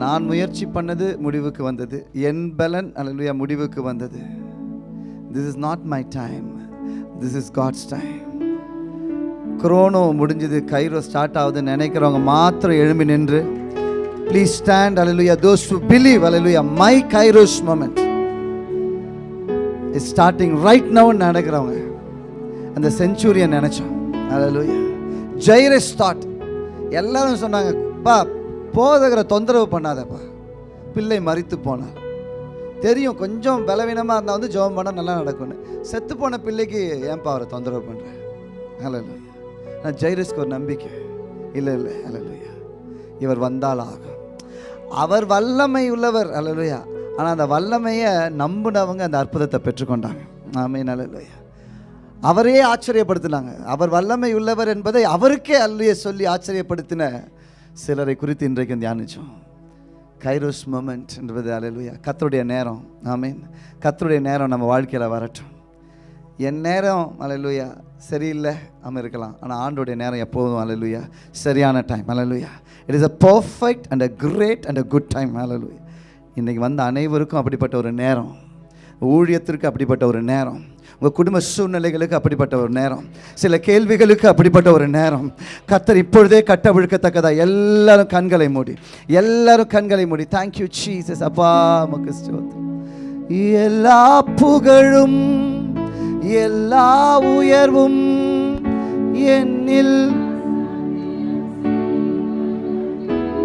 D: நான் முயற்சி பண்ணது முடிவுக்கு வந்தது என் பலன் அலலுயா முடிவுக்கு வந்தது this is not my time this is God's time chronos முடிஞ்சது கைரோ ஸ்டார்ட் ஆகுதுன்னு நினைக்கிறவங்க மாத்திரம் எழும்பி நின்று please stand hallelujah those to believe hallelujah my kairos moment it's starting right now நடக்கிறவங்க. அந்த செஞ்சுரியன் நினைச்சோம் hallelujah. ஜெயரஸ் தாட் எல்லாரும் சொன்னாங்க பா போதகரை தொந்தரவு பண்ணாதப்பா. பிள்ளை மறித்து போனார் தெரியும் கொஞ்சம் பலவீனமாக இருந்தால் வந்து ஜெபம் பண்ணால் நல்லா நடக்கும்னு. செத்து போன பிள்ளைக்கு ஏன்பா அவரை தொந்தரவு பண்ணுறேன் ஹalleluya நான் ஜெயரஸ்க்கு ஒரு நம்பிக்கை. இல்லை இல்லை ஹalleluya இவர் வந்தால் ஆகும். அவர் வல்லமை உள்ளவர் ஹalleluya ஆனால் அந்த வல்லமையை நம்பினவங்க அந்த அற்புதத்தை பெற்றுக்கொண்டாங்க. ஆமென் ஹalleluya அவரே ஆச்சரியப்படுத்தினாங்க. அவர் வல்லமை உள்ளவர் என்பதை அவருக்கே அல்லையே சொல்லி ஆச்சரியப்படுத்தின சிலரை குறித்து இன்றைக்கு தியானிச்சோம். கைரோஸ் மூமெண்ட் என்பது அலையிலுயா கத்தருடைய நேரம். ஆமீன். கத்தருடைய நேரம் நம்ம வாழ்க்கையில் வரட்டும். என் நேரம் அலையலுயா சரியில்லை நம்ம இருக்கலாம் ஆனால் ஆண்டோடைய நேரம் எப்போதும் அலையலுயா சரியான time hallelujah it is a perfect and a great and a good time hallelujah இன்றைக்கி வந்த அனைவருக்கும் அப்படிப்பட்ட ஒரு நேரம். ஊழியத்திற்கு அப்படிப்பட்ட ஒரு நேரம். உங்கள் குடும்ப சூழ்நிலைகளுக்கு அப்படிப்பட்ட ஒரு நேரம். சில கேள்விகளுக்கு அப்படிப்பட்ட ஒரு நேரம். கத்தர் இப்பொழுதே கட்டவிழ்க்கத்தக்கதா எல்லாரும் கண்களை மூடி. எல்லாரும் கண்களை மூடி. தேங்க்யூ சீசஸ் அப்பா உமக்கு எல்லா புகழும் எல்லா உயர்வும் என்னில்.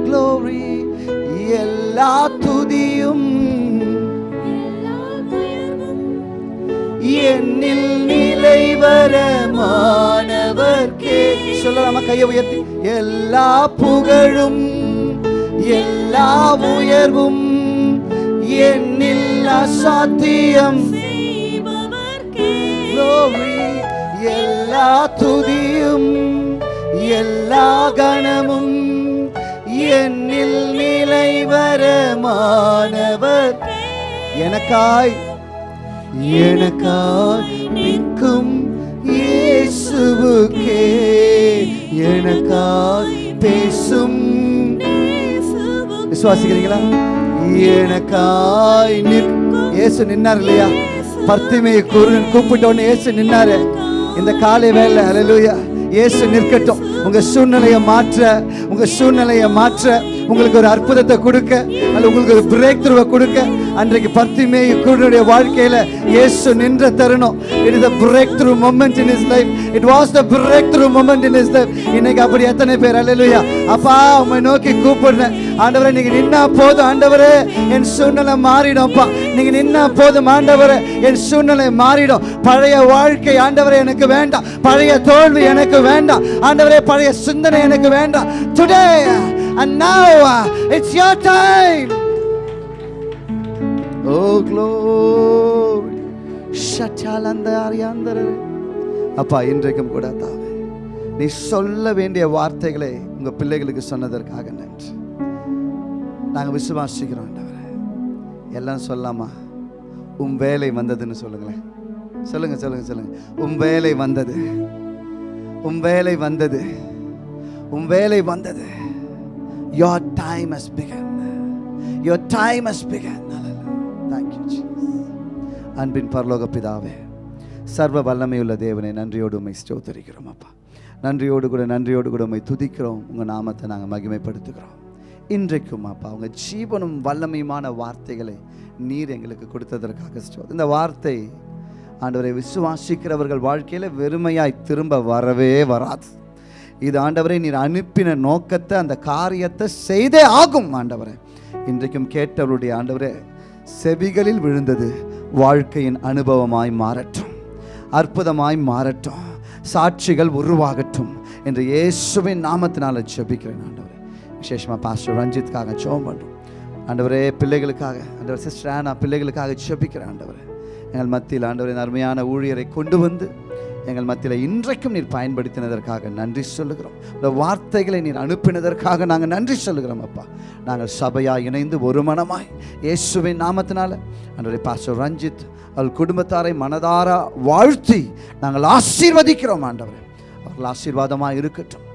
D: Glory. எல்லா துதியும் என்னில் நிலை வர நிலைவரமானவர்க்கே சொல்லலாமா கையை உயர்த்தி. எல்லா புகழும் எல்லா உயர்வும் என்னில் அசாத்தியம். எல்லா துதியும் எல்லா கணமும் என்னில் நிலைவரமானவர் எனக்காய் எனக்காய் நிற்கும் இயேசுவுக்கே. எனக்காய் பேசும். விசுவாசிக்கிறீங்களா? எனக்காய் இயேசு நின்னார் இல்லையா? பர்த்திமையை குரு கூப்பிட்டோன்னு இயேசு நின்னாரு. இந்த காலை வேலை அலலுயா இயேசு நிற்கட்டும். உங்க சூழ்நிலையை மாற்ற உங்க சூழ்நிலையை மாற்ற உங்களுக்கு ஒரு அற்புதத்தை கொடுக்க அல்ல உங்களுக்கு ஒரு பிரேக் த்ரூவை கொடுக்க அன்றைக்கு பர்த்திமே குருனுடைய வாழ்க்கையில இயேசு நின்ற தருணம். It is the breakthrough moment in his life it was the breakthrough moment in his life இன்னைக்கு அப்படி எத்தனை பேர் அல்லையா அப்பா உம்மை நோக்கி கூப்பிடுறேன். ஆண்டவரே நீங்க நின்னா போதும் ஆண்டவரே. என் சூழ்நிலை மாறிடும்ப்பா நீங்க நின்னா போதும் ஆண்டவரே. என் சூழ்நிலை மாறிடும். பழைய வாழ்க்கை ஆண்டவரே எனக்கு வேண்டாம். பழைய தோல்வி எனக்கு வேண்டாம். ஆண்டவரே பழைய சிந்தனை எனக்கு வேண்டாம். Today and now it's it's time oh glory ஷட்டால் அந்த அரியாந்தரே. அப்பா இன்றைக்கும் கூட தாவே நீ சொல்ல வேண்டிய வார்த்தைகளை உங்க பிள்ளைகளுக்கு சொன்னதற்காக நன்றி. நாங்க விசுவாசிக்கிறோம் எல்லாம் சொல்லாமா? உன் வேலை வந்ததுன்னு சொல்லுங்களேன். சொல்லுங்க சொல்லுங்க சொல்லுங்க. உன் வேலை வந்தது. உன் வேலை வந்தது. உன் வேலை வந்தது. Your time has begun. Your time has begun. Hallelujah. thank you jesus. அன்பின் பரலோக பிதாவே சர்வ வல்லமையுள்ள தேவனை நன்றியோடு உண்மை ஸ்தோத்தரிக்கிறோம் அப்பா. நன்றியோடு கூட நன்றியோடு கூட உண்மை துதிக்கிறோம். உங்கள் நாமத்தை நாங்கள் மகிமைப்படுத்துகிறோம். இன்றைக்கும் அப்பா உங்கள் ஜீவனும் வல்லமையுமான வார்த்தைகளை நீர் எங்களுக்கு கொடுத்ததற்காக ஸ்தோத்திரம். இந்த வார்த்தை ஆண்டவரை விசுவாசிக்கிறவர்கள் வாழ்க்கையில் வெறுமையாய் திரும்ப வரவே வராது. இது ஆண்டவரை நீர் அனுப்பின நோக்கத்தை அந்த காரியத்தை செய்தே ஆகும் ஆண்டவரை. இன்றைக்கும் கேட்டவருடைய ஆண்டவரே செவிகளில் விழுந்தது வாழ்க்கையின் அனுபவமாய் மாறட்டும் அற்புதமாய் மாறட்டும் சாட்சிகள் உருவாகட்டும் என்று இயேசுவின் நாமத்தினால ஜெபிக்கிறேன் ஆண்டவரே. விசேஷமாக பாஸ்டர் ரஞ்சித்துக்காக ஜெபம் பண்ணுறோம் ஆண்டவரே பிள்ளைகளுக்காக ஆண்டவர் சிஸ்டர் ஆனா பிள்ளைகளுக்காக ஜெபிக்கிறேன் ஆண்டவரே. எங்கள் மத்தியில் ஆண்டவரின் அருமையான ஊழியரை கொண்டு வந்து எங்கள் மத்தியில் இன்றைக்கும் நீர் பயன்படுத்தினதற்காக நன்றி சொல்லுகிறோம். இந்த வார்த்தைகளை நீர் அனுப்பினதற்காக நாங்கள் நன்றி சொல்லுகிறோம் அப்பா. நாங்கள் சபையாக இணைந்து ஒரு மனமாய் இயேசுவின் நாமத்தினால அன்றைய பாஸ்டர் ரஞ்சித் அவள் குடும்பத்தாரை மனதார வாழ்த்தி நாங்கள் ஆசீர்வதிக்கிறோம் ஆண்டவர். அவர்கள் ஆசீர்வாதமாக இருக்கட்டும்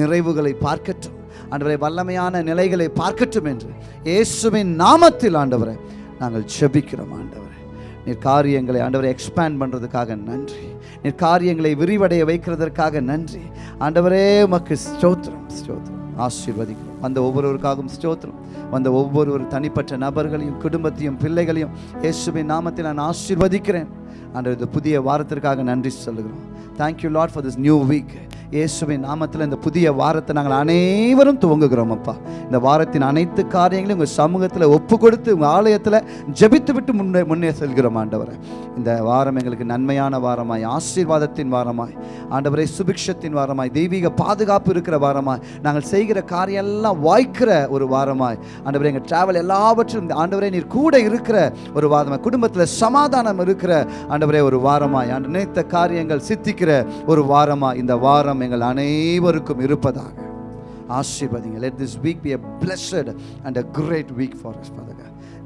D: நிறைவுகளை பார்க்கட்டும் ஆண்டவரை வல்லமையான நிலைகளை பார்க்கட்டும் என்று இயேசுவின் நாமத்தில் ஆண்டவரை நாங்கள் செபிக்கிறோம் ஆண்டவர். நீர் காரியங்களை ஆண்டவரை எக்ஸ்பேண்ட் பண்ணுறதுக்காக நன்றி. நீர் காரியங்களை விரிவடைய வைக்கிறதற்காக நன்றி. ஆண்டவரே உமக்கு ஸ்தோத்திரம் ஸ்தோத்திரம். ஆசீர்வதிக்கிறோம். வந்த ஒவ்வொருவருக்காகவும் ஸ்தோத்திரம். வந்த ஒவ்வொரு தனிப்பட்ட நபர்களையும் குடும்பத்தையும் பிள்ளைகளையும் இயேசுவின் நாமத்தில் நான் ஆசீர்வதிக்கிறேன். ஆண்டவர் இந்த புதிய வாரத்திற்காக நன்றி சொல்லுகிறோம். Thank you lot for this new week இயேசுவின் நாமத்தில் இந்த புதிய வாரத்தை நாங்கள் அனைவரும் துவங்குகிறோம் அப்பா இந்த வாரத்தின் அனைத்து காரியங்களையும் உங்கள் சமூகத்தில் ஒப்பு கொடுத்து உங்கள் ஆலயத்தில் ஜபித்து விட்டு முன்னே முன்னே செல்கிறோம் ஆண்டவரை. இந்த வாரம் எங்களுக்கு நன்மையான வாரமாய் ஆசீர்வாதத்தின் வாரமாய் ஆண்டவரை சுபிக்ஷத்தின் வாரமாய் தெய்வீக பாதுகாப்பு இருக்கிற வாரமாய் நாங்கள் செய்கிற காரியம் எல்லாம் வாய்க்கிற ஒரு வாரமாய். ஆண்டவரை எங்கள் டிராவல் எல்லாவற்றிலும் ஆண்டவரை நீர் கூட இருக்கிற ஒரு வாரமாய் குடும்பத்தில் சமாதானம் இருக்கிற ஆண்டவரே ஒரு வாரமாய் ஆண்டு நினைத்த காரியங்கள் சித்திக்கிற ஒரு வாரமாய் இந்த வாரம் எங்கள் அனைவருக்கும் இருப்பதாக. ஆசீர்வதிங்க. Let this week be a blessed and a great week for us father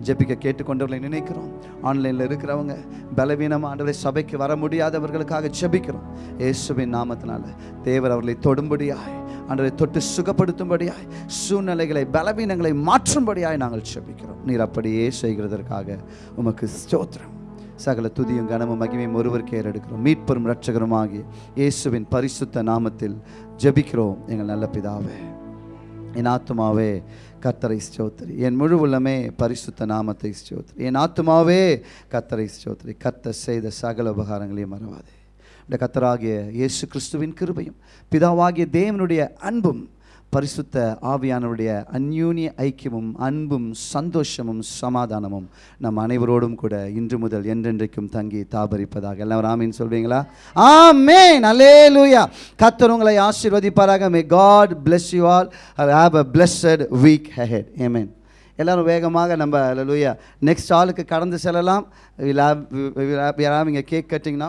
D: ஜெபிக்க கேட்டுக்கொண்டவர்களை நினைக்கிறோம். ஆன்லைனில் இருக்கிறவங்க பலவீனமாக ஆண்டவரை சபைக்கு வர முடியாதவர்களுக்காக ஜெபிக்கிறோம். இயேசுவின் நாமத்தினால தேவர் அவர்களை தொடும்படியாய் ஆண்டவரை தொட்டு சுகப்படுத்தும்படியாய் சூழ்நிலைகளை பலவீனங்களை மாற்றும்படியாய் நாங்கள் ஜெபிக்கிறோம். நீர் அப்படியே செய்கிறதற்காக உமக்கு ஸ்தோத்திரம். சகல துதியும் கனமும் மகிமையும் ஒருவருக்கே எடுக்கிறோம் மீட்பெரும் ஆகி இயேசுவின் பரிசுத்த நாமத்தில் ஜெபிக்கிறோம். எங்கள் நல்ல பிதாவே என் ஆத்துமாவே கத்தரை ஸ்தோத்திரி. என் முழு உள்ளமே பரிசுத்த நாமத்தை ஸ்தோத்திரி. என் ஆத்துமாவே கத்தரை ஸ்தோத்திரி. கத்த செய்த சகல உபகாரங்களையும் மறவாதே. இந்த கத்தராகிய இயேசு கிறிஸ்துவின் கிருபையும் பிதாவாகிய தேவனுடைய அன்பும் பரிசுத்த ஆவியானவருடைய அந்யூனிய ஐக்கியமும் அன்பும் சந்தோஷமும் சமாதானமும் நம் அனைவரோடும் கூட இன்று முதல் என்றென்றைக்கும் தங்கி தாபரிப்பதாக. எல்லாம் ஆமீன் சொல்வீங்களா? ஆமேன். அல்லேலூயா கத்தர் உங்களை ஆசீர்வதிப்பாராக. May God bless you all have a blessed week head amen எல்லாரும் வேகமாக நம்ம லூயா நெக்ஸ்ட் ஆளுக்கு கடந்து செல்லலாம். யாராவது இங்கே கேக் கட்டிங்கன்னா